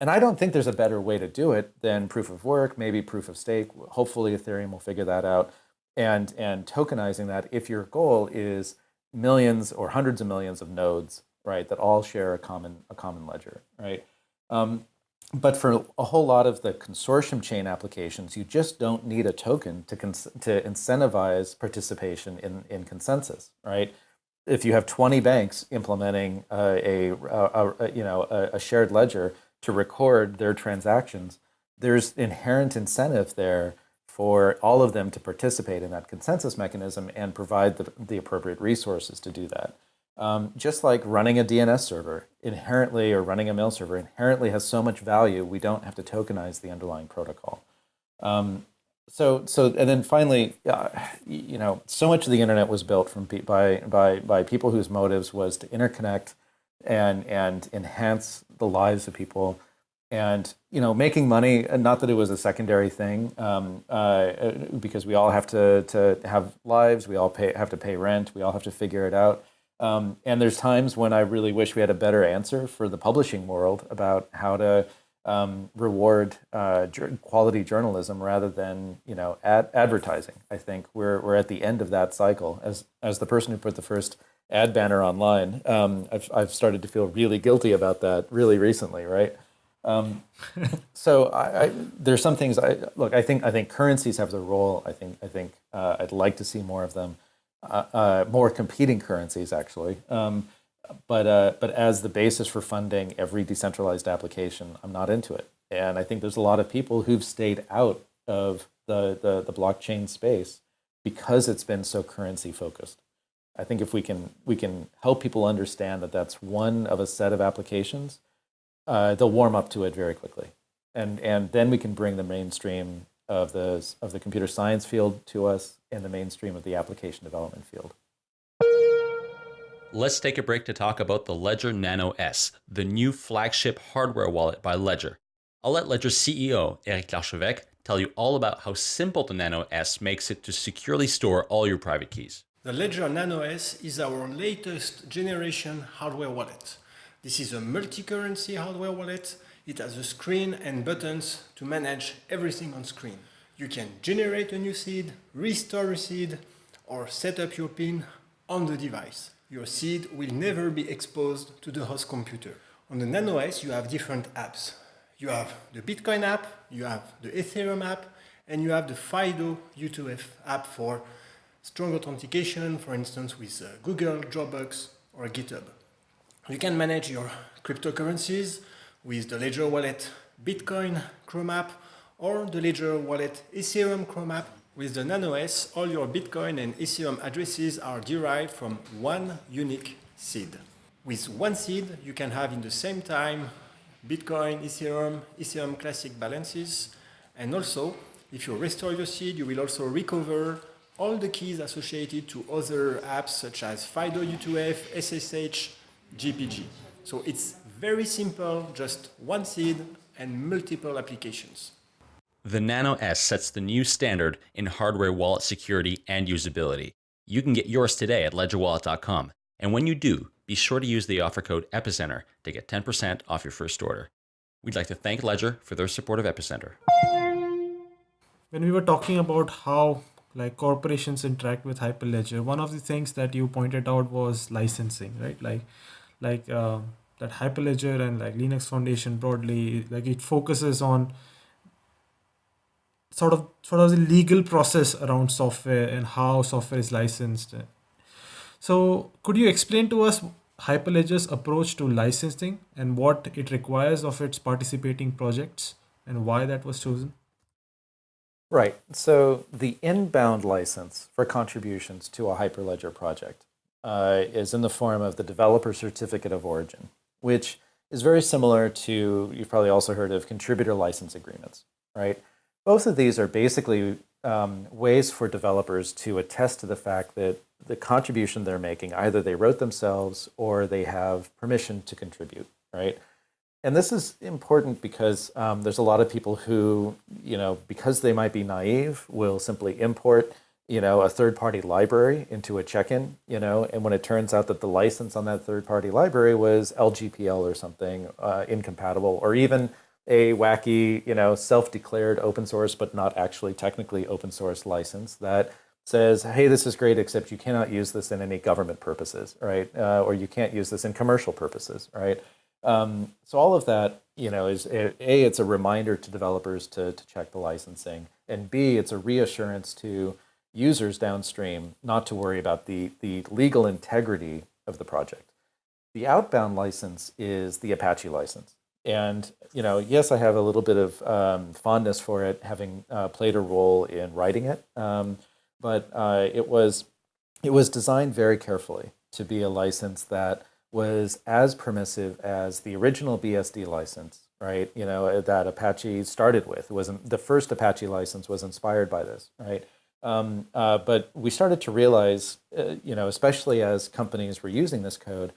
And I don't think there's a better way to do it than proof of work, maybe proof of stake. Hopefully Ethereum will figure that out. And, and tokenizing that if your goal is millions or hundreds of millions of nodes, right, that all share a common, a common ledger, right? Um, but for a whole lot of the consortium chain applications, you just don't need a token to, to incentivize participation in, in consensus, right? If you have 20 banks implementing a, a, a, you know, a, shared ledger to record their transactions, there's inherent incentive there for all of them to participate in that consensus mechanism and provide the, the appropriate resources to do that. Um, just like running a DNS server inherently or running a mail server inherently has so much value, we don't have to tokenize the underlying protocol. Um, so, so, and then finally, uh, you know, so much of the internet was built from by by by people whose motives was to interconnect and and enhance the lives of people, and you know, making money. And not that it was a secondary thing, um, uh, because we all have to to have lives. We all pay have to pay rent. We all have to figure it out. Um, and there's times when I really wish we had a better answer for the publishing world about how to um, reward uh, quality journalism rather than you know ad advertising. I think we're we're at the end of that cycle. As as the person who put the first ad banner online, um, I've I've started to feel really guilty about that really recently, right? Um, so I, I, there's some things I look. I think I think currencies have their role. I think I think uh, I'd like to see more of them. Uh, uh, more competing currencies actually. Um, but uh, but as the basis for funding every decentralized application, I'm not into it. And I think there's a lot of people who've stayed out of the, the, the blockchain space because it's been so currency focused. I think if we can we can help people understand that that's one of a set of applications, uh, they'll warm up to it very quickly, and and then we can bring the mainstream of the, of the computer science field to us and the mainstream of the application development field.
Let's take a break to talk about the Ledger Nano S, the new flagship hardware wallet by Ledger. I'll let Ledger CEO Eric Larchevêque tell you all about how simple the Nano S makes it to securely store all your private keys.
The Ledger Nano S is our latest generation hardware wallet. This is a multi-currency hardware wallet it has a screen and buttons to manage everything on screen. You can generate a new seed, restore a seed, or set up your PIN on the device. Your seed will never be exposed to the host computer. On the Nano S, you have different apps. You have the Bitcoin app, you have the Ethereum app, and you have the FIDO U2F app for strong authentication, for instance, with uh, Google, Dropbox, or GitHub. You can manage your cryptocurrencies, with the Ledger Wallet Bitcoin Chrome app or the Ledger Wallet Ethereum Chrome app. With the Nano S, all your Bitcoin and Ethereum addresses are derived from one unique seed. With one seed, you can have in the same time Bitcoin, Ethereum, Ethereum Classic balances. And also, if you restore your seed, you will also recover all the keys associated to other apps such as FIDO U2F, SSH, GPG. So it's very simple, just one seed and multiple applications.
The Nano S sets the new standard in hardware wallet security and usability. You can get yours today at ledgerwallet.com. And when you do, be sure to use the offer code EPICENTER to get 10% off your first order. We'd like to thank Ledger for their support of Epicenter.
When we were talking about how like corporations interact with Hyperledger, one of the things that you pointed out was licensing, right? Like, like uh, that Hyperledger and like Linux Foundation broadly, like it focuses on sort of sort of the legal process around software and how software is licensed. So could you explain to us Hyperledger's approach to licensing and what it requires of its participating projects and why that was chosen?
Right. So the inbound license for contributions to a Hyperledger project uh, is in the form of the developer certificate of origin which is very similar to, you've probably also heard of contributor license agreements, right? Both of these are basically um, ways for developers to attest to the fact that the contribution they're making, either they wrote themselves or they have permission to contribute, right? And this is important because um, there's a lot of people who, you know, because they might be naive, will simply import you know, a third-party library into a check-in, you know, and when it turns out that the license on that third-party library was LGPL or something uh, incompatible, or even a wacky, you know, self-declared open source but not actually technically open source license that says, hey, this is great, except you cannot use this in any government purposes, right? Uh, or you can't use this in commercial purposes, right? Um, so all of that, you know, is a, it's a reminder to developers to, to check the licensing, and b it's a reassurance to users downstream not to worry about the the legal integrity of the project. The outbound license is the Apache license. And, you know, yes, I have a little bit of um, fondness for it, having uh, played a role in writing it. Um, but uh, it was it was designed very carefully to be a license that was as permissive as the original BSD license, right? You know, that Apache started with. It wasn't the first Apache license was inspired by this, right? Um, uh, but we started to realize, uh, you know, especially as companies were using this code,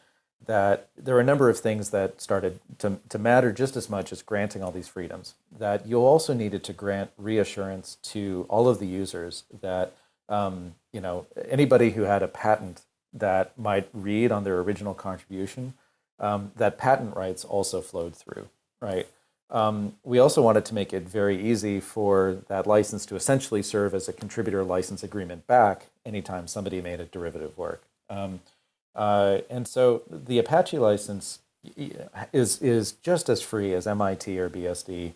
that there are a number of things that started to, to matter just as much as granting all these freedoms. That you also needed to grant reassurance to all of the users that um, you know anybody who had a patent that might read on their original contribution, um, that patent rights also flowed through, right? Um, we also wanted to make it very easy for that license to essentially serve as a contributor license agreement back anytime somebody made a derivative work. Um, uh, and so the Apache license is, is just as free as MIT or BSD,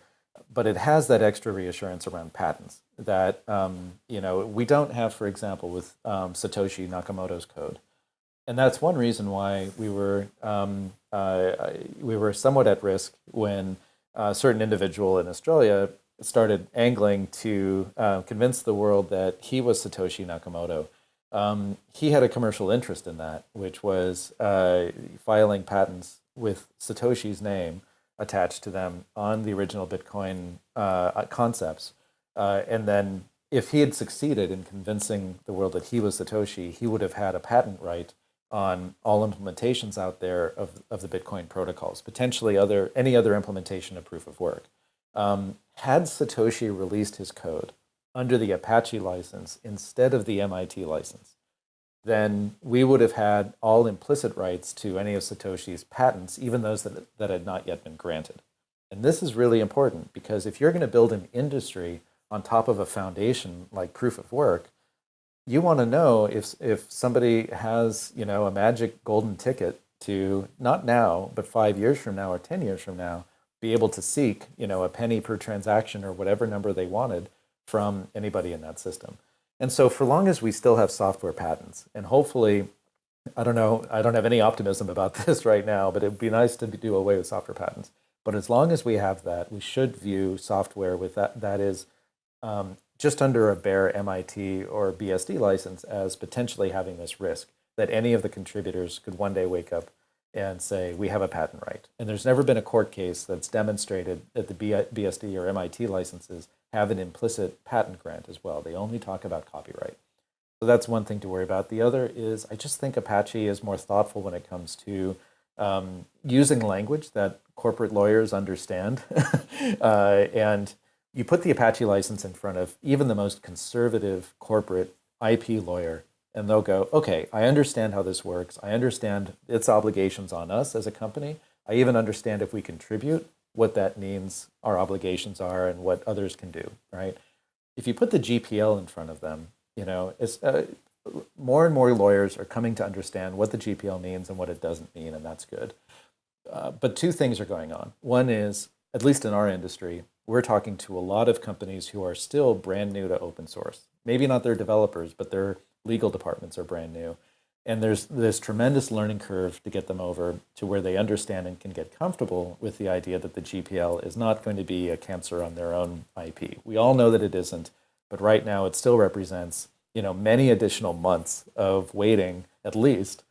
but it has that extra reassurance around patents that um, you know we don't have, for example, with um, Satoshi Nakamoto's code. And that's one reason why we were, um, uh, we were somewhat at risk when a certain individual in Australia started angling to uh, convince the world that he was Satoshi Nakamoto um, he had a commercial interest in that, which was uh, filing patents with Satoshi's name attached to them on the original Bitcoin uh, concepts. Uh, and then if he had succeeded in convincing the world that he was Satoshi, he would have had a patent right on all implementations out there of, of the Bitcoin protocols, potentially other any other implementation of proof of work. Um, had Satoshi released his code, under the Apache license instead of the MIT license, then we would have had all implicit rights to any of Satoshi's patents, even those that, that had not yet been granted. And this is really important because if you're going to build an industry on top of a foundation like proof of work, you want to know if, if somebody has, you know, a magic golden ticket to not now, but five years from now or 10 years from now, be able to seek, you know, a penny per transaction or whatever number they wanted from anybody in that system. And so for long as we still have software patents, and hopefully, I don't know, I don't have any optimism about this right now, but it'd be nice to do away with software patents. But as long as we have that, we should view software with that, that is um, just under a bare MIT or BSD license as potentially having this risk that any of the contributors could one day wake up and say, we have a patent right. And there's never been a court case that's demonstrated that the BSD or MIT licenses have an implicit patent grant as well. They only talk about copyright. So that's one thing to worry about. The other is I just think Apache is more thoughtful when it comes to um, using language that corporate lawyers understand. uh, and you put the Apache license in front of even the most conservative corporate IP lawyer, and they'll go, okay, I understand how this works. I understand its obligations on us as a company. I even understand if we contribute what that means our obligations are and what others can do, right? If you put the GPL in front of them, you know, it's, uh, more and more lawyers are coming to understand what the GPL means and what it doesn't mean, and that's good. Uh, but two things are going on. One is, at least in our industry, we're talking to a lot of companies who are still brand new to open source. Maybe not their developers, but their legal departments are brand new. And there's this tremendous learning curve to get them over to where they understand and can get comfortable with the idea that the GPL is not going to be a cancer on their own IP. We all know that it isn't, but right now it still represents you know many additional months of waiting at least,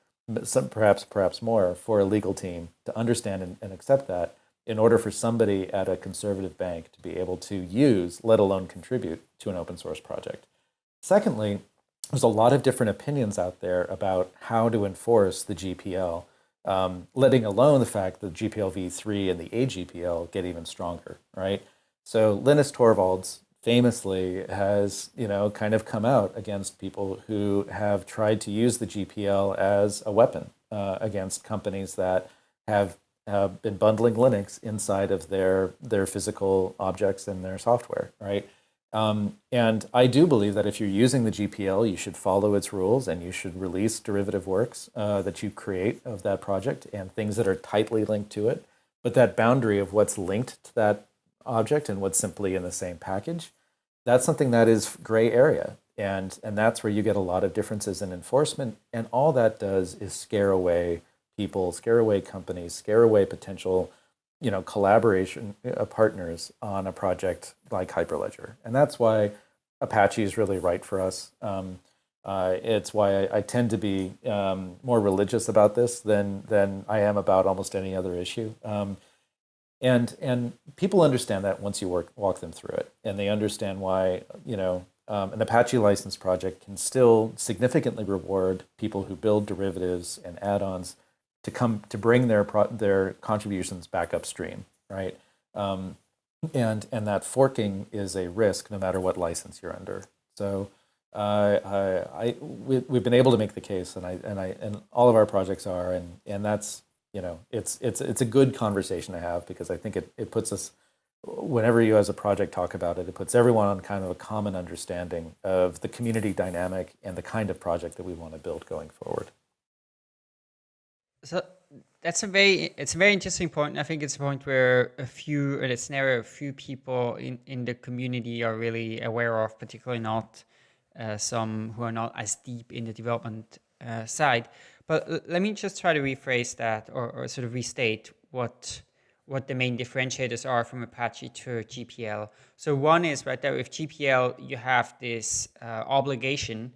some, perhaps perhaps more, for a legal team to understand and, and accept that in order for somebody at a conservative bank to be able to use, let alone contribute, to an open source project. Secondly, there's a lot of different opinions out there about how to enforce the GPL, um, letting alone the fact that GPL v3 and the AGPL get even stronger, right? So Linus Torvalds famously has, you know, kind of come out against people who have tried to use the GPL as a weapon uh, against companies that have have been bundling Linux inside of their their physical objects and their software, right? Um, and I do believe that if you're using the GPL, you should follow its rules and you should release derivative works uh, that you create of that project and things that are tightly linked to it. But that boundary of what's linked to that object and what's simply in the same package, that's something that is gray area. And, and that's where you get a lot of differences in enforcement. And all that does is scare away people, scare away companies, scare away potential you know, collaboration uh, partners on a project like Hyperledger. And that's why Apache is really right for us. Um, uh, it's why I, I, tend to be um, more religious about this than than I am about almost any other issue. Um, and and people understand that once you work walk them through it, and they understand why you know um, an Apache license project can still significantly reward people who build derivatives and add-ons to come to bring their their contributions back upstream, right? Um, and and that forking is a risk no matter what license you're under. So uh, I, we, we've been able to make the case, and I and I and all of our projects are, and and that's you know it's it's it's a good conversation to have because I think it it puts us whenever you as a project talk about it, it puts everyone on kind of a common understanding of the community dynamic and the kind of project that we want to build going forward.
So that's a very it's a very interesting point. I think it's a point where a few in it's area a few people in in the community are really aware of, particularly not uh, some who are not as deep in the development uh, side. But let me just try to rephrase that or, or sort of restate what what the main differentiators are from Apache to GPL. So one is right there with GPL, you have this uh, obligation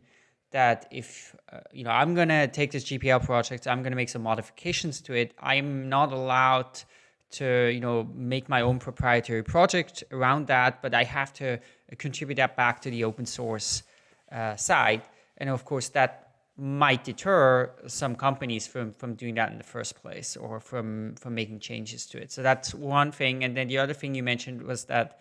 that if, uh, you know, I'm going to take this GPL project, I'm going to make some modifications to it. I'm not allowed to, you know, make my own proprietary project around that, but I have to contribute that back to the open source uh, side. And of course, that might deter some companies from, from doing that in the first place or from, from making changes to it. So that's one thing. And then the other thing you mentioned was that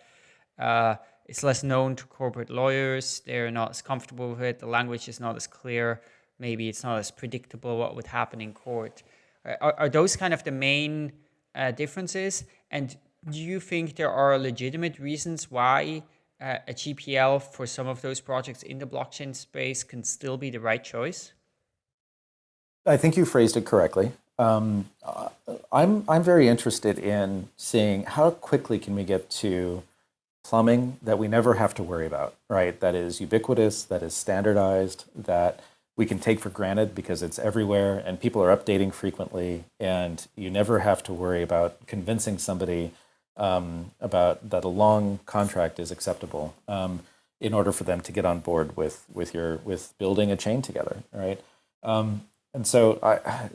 uh, it's less known to corporate lawyers. They're not as comfortable with it. The language is not as clear. Maybe it's not as predictable what would happen in court. Are, are those kind of the main uh, differences? And do you think there are legitimate reasons why uh, a GPL for some of those projects in the blockchain space can still be the right choice?
I think you phrased it correctly. Um, I'm, I'm very interested in seeing how quickly can we get to plumbing that we never have to worry about, right? That is ubiquitous, that is standardized, that we can take for granted because it's everywhere and people are updating frequently and you never have to worry about convincing somebody um, about that a long contract is acceptable um, in order for them to get on board with with your with building a chain together, right? Um, and so I,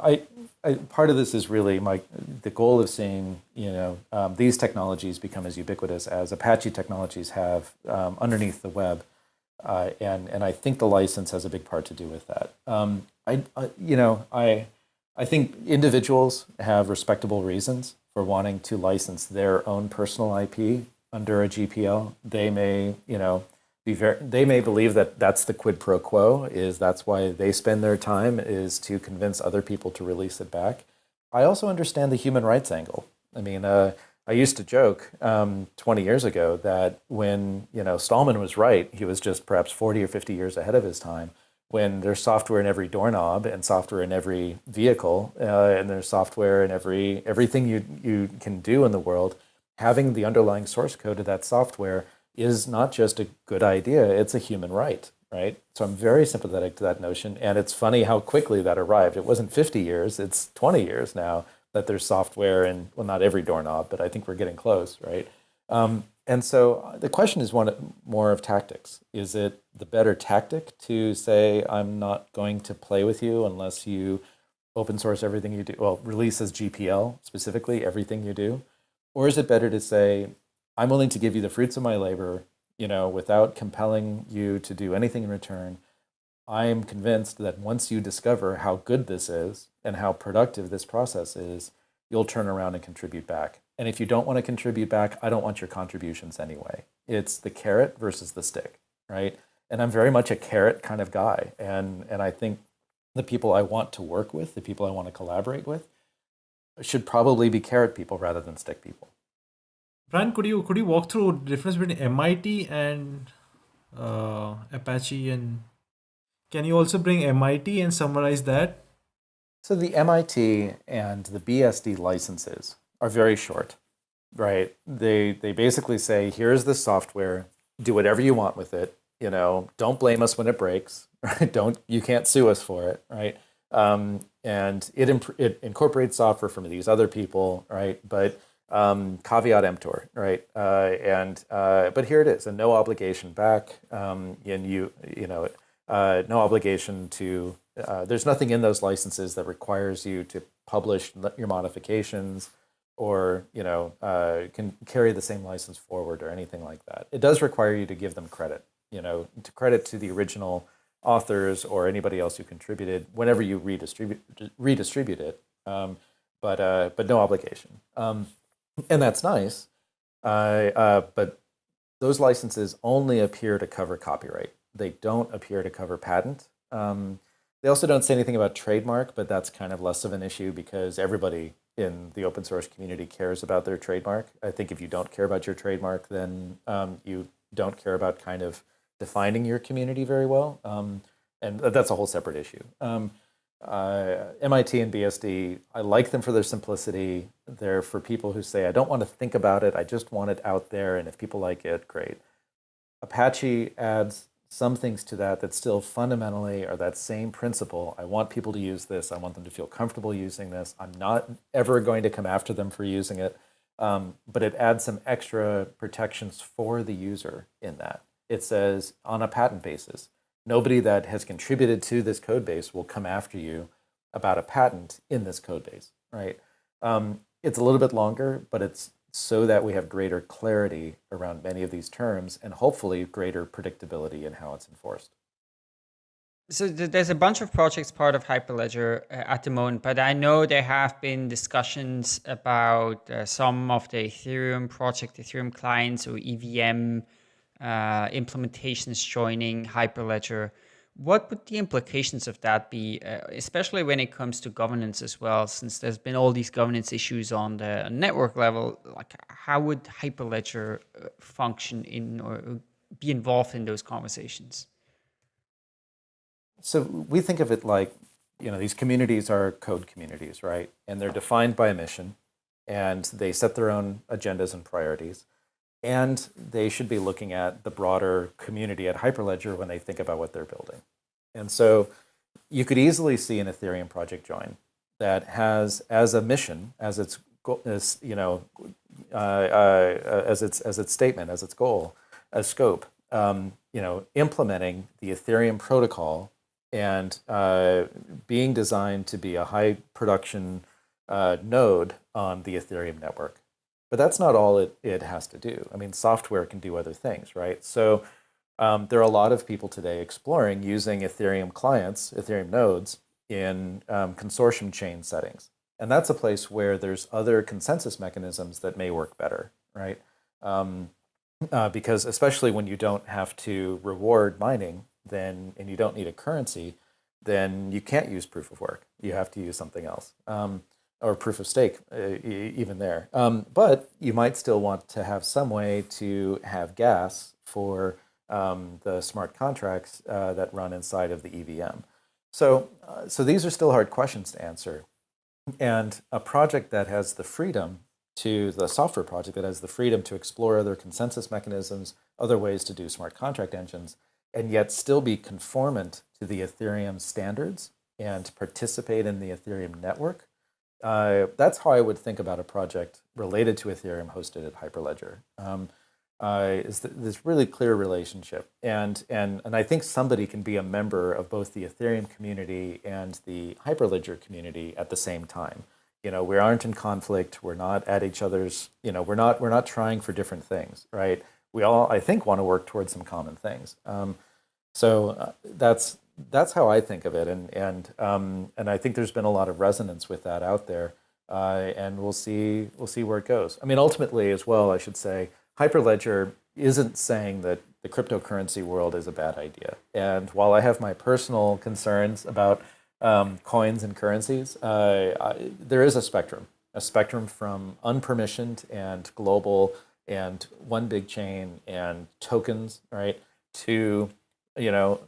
I, I, part of this is really my the goal of seeing you know um, these technologies become as ubiquitous as Apache technologies have um, underneath the web, uh, and and I think the license has a big part to do with that. Um, I, I, you know I I think individuals have respectable reasons for wanting to license their own personal IP under a GPL. They may you know they may believe that that's the quid pro quo, is that's why they spend their time is to convince other people to release it back. I also understand the human rights angle. I mean, uh, I used to joke um, 20 years ago that when, you know, Stallman was right, he was just perhaps 40 or 50 years ahead of his time, when there's software in every doorknob and software in every vehicle uh, and there's software in every everything you, you can do in the world, having the underlying source code of that software is not just a good idea, it's a human right, right? So I'm very sympathetic to that notion. And it's funny how quickly that arrived. It wasn't 50 years, it's 20 years now that there's software and, well, not every doorknob, but I think we're getting close, right? Um, and so uh, the question is one more of tactics. Is it the better tactic to say, I'm not going to play with you unless you open source everything you do, well, release as GPL specifically, everything you do? Or is it better to say, I'm willing to give you the fruits of my labor, you know, without compelling you to do anything in return. I am convinced that once you discover how good this is and how productive this process is, you'll turn around and contribute back. And if you don't want to contribute back, I don't want your contributions anyway. It's the carrot versus the stick, right? And I'm very much a carrot kind of guy. And, and I think the people I want to work with, the people I want to collaborate with, should probably be carrot people rather than stick people.
Brian, could you could you walk through the difference between MIT and uh, Apache, and can you also bring MIT and summarize that?
So the MIT and the BSD licenses are very short, right? They they basically say, here's the software, do whatever you want with it. You know, don't blame us when it breaks. Right? Don't you can't sue us for it, right? Um, and it it incorporates software from these other people, right? But um, caveat emptor, right? Uh, and uh, but here it is, and no obligation back, um, and you you know, uh, no obligation to. Uh, there's nothing in those licenses that requires you to publish your modifications, or you know, uh, can carry the same license forward or anything like that. It does require you to give them credit, you know, to credit to the original authors or anybody else who contributed whenever you redistribute redistribute it. Um, but uh, but no obligation. Um, and that's nice. Uh, uh, but those licenses only appear to cover copyright. They don't appear to cover patent. Um, they also don't say anything about trademark, but that's kind of less of an issue because everybody in the open source community cares about their trademark. I think if you don't care about your trademark, then um, you don't care about kind of defining your community very well. Um, and that's a whole separate issue. Um, uh, MIT and BSD, I like them for their simplicity. They're for people who say, I don't want to think about it, I just want it out there, and if people like it, great. Apache adds some things to that that still fundamentally are that same principle. I want people to use this. I want them to feel comfortable using this. I'm not ever going to come after them for using it. Um, but it adds some extra protections for the user in that. It says on a patent basis, nobody that has contributed to this code base will come after you about a patent in this code base, right? Um, it's a little bit longer, but it's so that we have greater clarity around many of these terms and hopefully greater predictability in how it's enforced.
So there's a bunch of projects part of Hyperledger uh, at the moment, but I know there have been discussions about uh, some of the Ethereum project, Ethereum clients or EVM uh, implementations joining Hyperledger. What would the implications of that be, uh, especially when it comes to governance as well, since there's been all these governance issues on the network level? Like, how would Hyperledger uh, function in or be involved in those conversations?
So we think of it like, you know, these communities are code communities, right? And they're defined by a mission, and they set their own agendas and priorities. And they should be looking at the broader community at Hyperledger when they think about what they're building. And so you could easily see an Ethereum project join that has as a mission, as its as you know, uh, uh, as its as its statement, as its goal, as scope, um, you know, implementing the Ethereum protocol and uh, being designed to be a high production uh, node on the Ethereum network. But that's not all it, it has to do. I mean, software can do other things, right? So um, there are a lot of people today exploring using Ethereum clients, Ethereum nodes, in um, consortium chain settings. And that's a place where there's other consensus mechanisms that may work better, right? Um, uh, because especially when you don't have to reward mining, then and you don't need a currency, then you can't use proof of work. You have to use something else. Um, or proof of stake uh, even there. Um, but you might still want to have some way to have gas for um, the smart contracts uh, that run inside of the EVM. So, uh, so these are still hard questions to answer. And a project that has the freedom to, the software project that has the freedom to explore other consensus mechanisms, other ways to do smart contract engines, and yet still be conformant to the Ethereum standards and participate in the Ethereum network, uh, that's how I would think about a project related to Ethereum hosted at Hyperledger. Um, uh, is th this really clear relationship, and and and I think somebody can be a member of both the Ethereum community and the Hyperledger community at the same time. You know, we aren't in conflict. We're not at each other's. You know, we're not we're not trying for different things, right? We all, I think, want to work towards some common things. Um, so uh, that's that's how I think of it, and and um, and I think there's been a lot of resonance with that out there, uh, and we'll see we'll see where it goes. I mean, ultimately, as well, I should say, Hyperledger isn't saying that the cryptocurrency world is a bad idea. And while I have my personal concerns about um, coins and currencies, uh, I, there is a spectrum, a spectrum from unpermissioned and global and one big chain and tokens, right, to you know,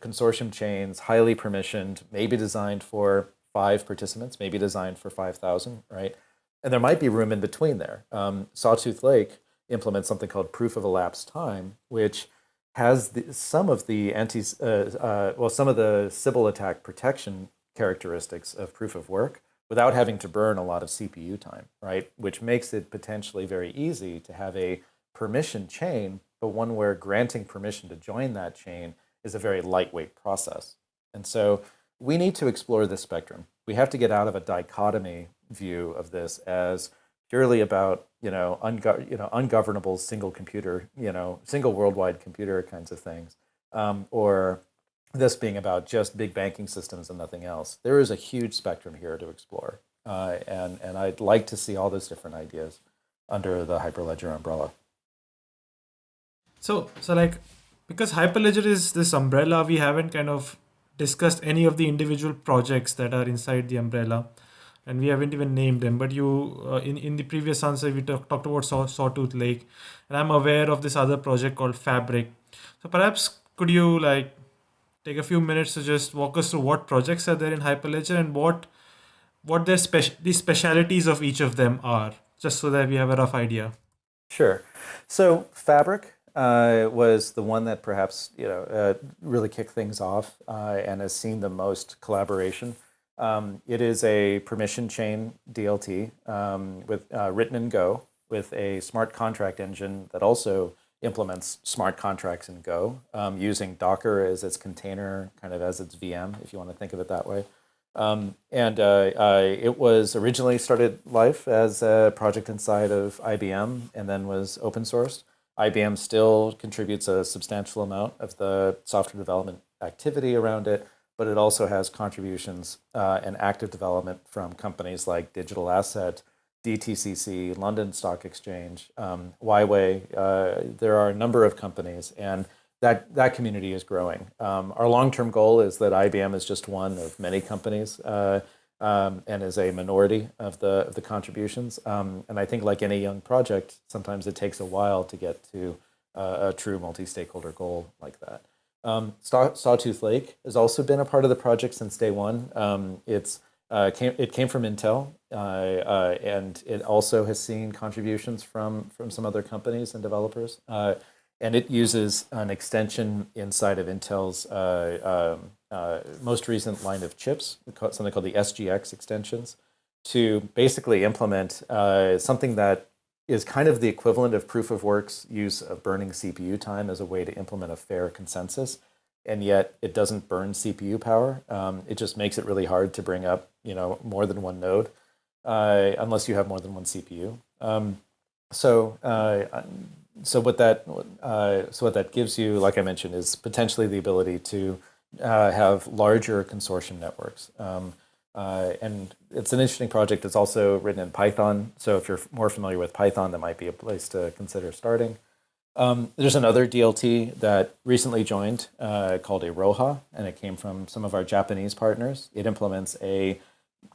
consortium chains, highly permissioned, maybe designed for five participants, maybe designed for 5,000, right? And there might be room in between there. Um, Sawtooth Lake implements something called proof of elapsed time, which has the, some of the anti, uh, uh, well, some of the Sybil attack protection characteristics of proof of work without having to burn a lot of CPU time, right? Which makes it potentially very easy to have a permission chain, but one where granting permission to join that chain is a very lightweight process. And so we need to explore this spectrum. We have to get out of a dichotomy view of this as purely about you know, ungo- you know ungovernable single computer, you know, single worldwide computer kinds of things, um, or this being about just big banking systems and nothing else. There is a huge spectrum here to explore, uh, and and I'd like to see all those different ideas under the Hyperledger umbrella.
So so like because Hyperledger is this umbrella, we haven't kind of discussed any of the individual projects that are inside the umbrella and we haven't even named them. But you uh, in in the previous answer we talk, talked about Saw, sawtooth lake and i'm aware of this other project called fabric. So perhaps could you like take a few minutes to just walk us through what projects are there in hyperledger and what what their special the specialities of each of them are just so that we have a rough idea.
Sure. So fabric uh, was the one that perhaps you know uh, really kicked things off uh, and has seen the most collaboration um, it is a permission chain DLT um, with uh, written in Go with a smart contract engine that also implements smart contracts in Go um, using Docker as its container, kind of as its VM, if you want to think of it that way. Um, and uh, it was originally started life as a project inside of IBM and then was open sourced. IBM still contributes a substantial amount of the software development activity around it but it also has contributions uh, and active development from companies like Digital Asset, DTCC, London Stock Exchange, um, Huawei. Uh, there are a number of companies, and that, that community is growing. Um, our long-term goal is that IBM is just one of many companies uh, um, and is a minority of the, of the contributions. Um, and I think like any young project, sometimes it takes a while to get to uh, a true multi-stakeholder goal like that. Um, Saw, Sawtooth Lake has also been a part of the project since day one. Um, it's uh, came, it came from Intel, uh, uh, and it also has seen contributions from from some other companies and developers. Uh, and it uses an extension inside of Intel's uh, um, uh, most recent line of chips, something called the SGX extensions, to basically implement something that is kind of the equivalent of proof of work's use of burning CPU time as a way to implement a fair consensus. And yet it doesn't burn CPU power. Um, it just makes it really hard to bring up, you know, more than one node, uh, unless you have more than one CPU. Um, so, uh, so what that, uh, so what that gives you, like I mentioned, is potentially the ability to uh, have larger consortium networks. Um, uh, and it's an interesting project. It's also written in Python. So if you're more familiar with Python, that might be a place to consider starting. Um, there's another DLT that recently joined uh, called Iroha, and it came from some of our Japanese partners. It implements a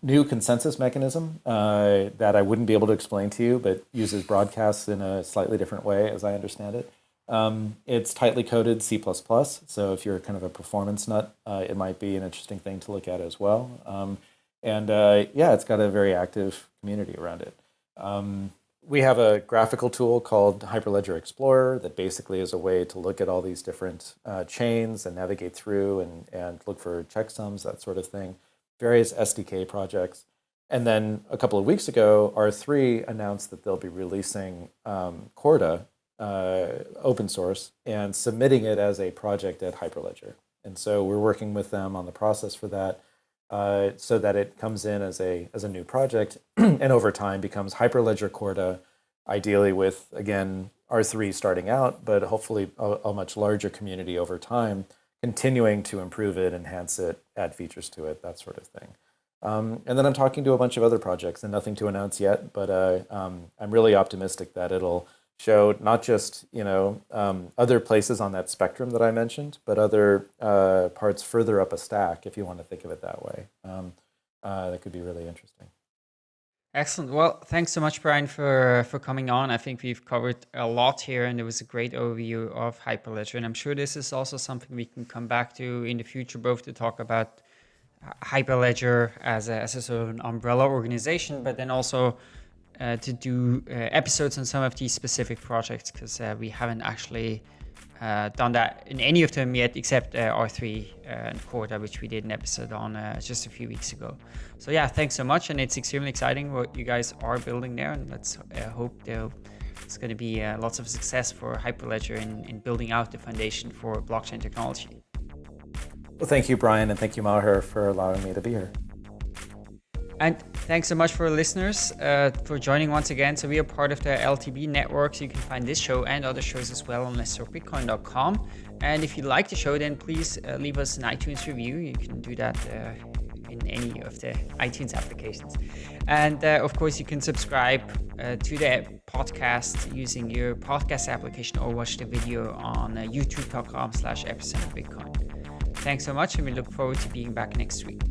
new consensus mechanism uh, that I wouldn't be able to explain to you, but uses broadcasts in a slightly different way, as I understand it. Um, it's tightly coded C++, so if you're kind of a performance nut, uh, it might be an interesting thing to look at as well. Um, and uh, yeah, it's got a very active community around it. Um, we have a graphical tool called Hyperledger Explorer that basically is a way to look at all these different uh, chains and navigate through and, and look for checksums, that sort of thing. Various SDK projects. And then a couple of weeks ago, R3 announced that they'll be releasing um, Corda uh, open source and submitting it as a project at Hyperledger. And so we're working with them on the process for that uh, so that it comes in as a, as a new project and over time becomes Hyperledger Corda, ideally with, again, R3 starting out, but hopefully a, a, much larger community over time, continuing to improve it, enhance it, add features to it, that sort of thing. Um, and then I'm talking to a bunch of other projects and nothing to announce yet, but uh, um, I'm really optimistic that it'll show not just you know um, other places on that spectrum that I mentioned, but other uh, parts further up a stack, if you want to think of it that way. Um, uh, that could be really interesting.
Excellent. Well, thanks so much, Brian, for for coming on. I think we've covered a lot here, and it was a great overview of Hyperledger. And I'm sure this is also something we can come back to in the future, both to talk about Hyperledger as a, as a sort of an umbrella organization, but then also uh, to do uh, episodes on some of these specific projects because uh, we haven't actually Uh, done that in any of them yet, except uh, R3 uh, and Corda, which we did an episode on uh, just a few weeks ago. So yeah, thanks so much, and it's extremely exciting what you guys are building there, and let's hope it's going to be lots of success for Hyperledger in, in building out the foundation for blockchain technology.
Well, thank you, Brian, and thank you, Meher, for allowing me to be here.
And thanks so much for listeners uh, for joining once again. So we are part of the LTB network. So you can find this show and other shows as well on letstalkbitcoin.com. And if you like the show, then please uh, leave us an iTunes review. You can do that uh, in any of the iTunes applications. And uh, of course, you can subscribe uh, to the podcast using your podcast application or watch the video on uh, youtube.com slash epicenter Bitcoin. Thanks so much, and we look forward to being back next week.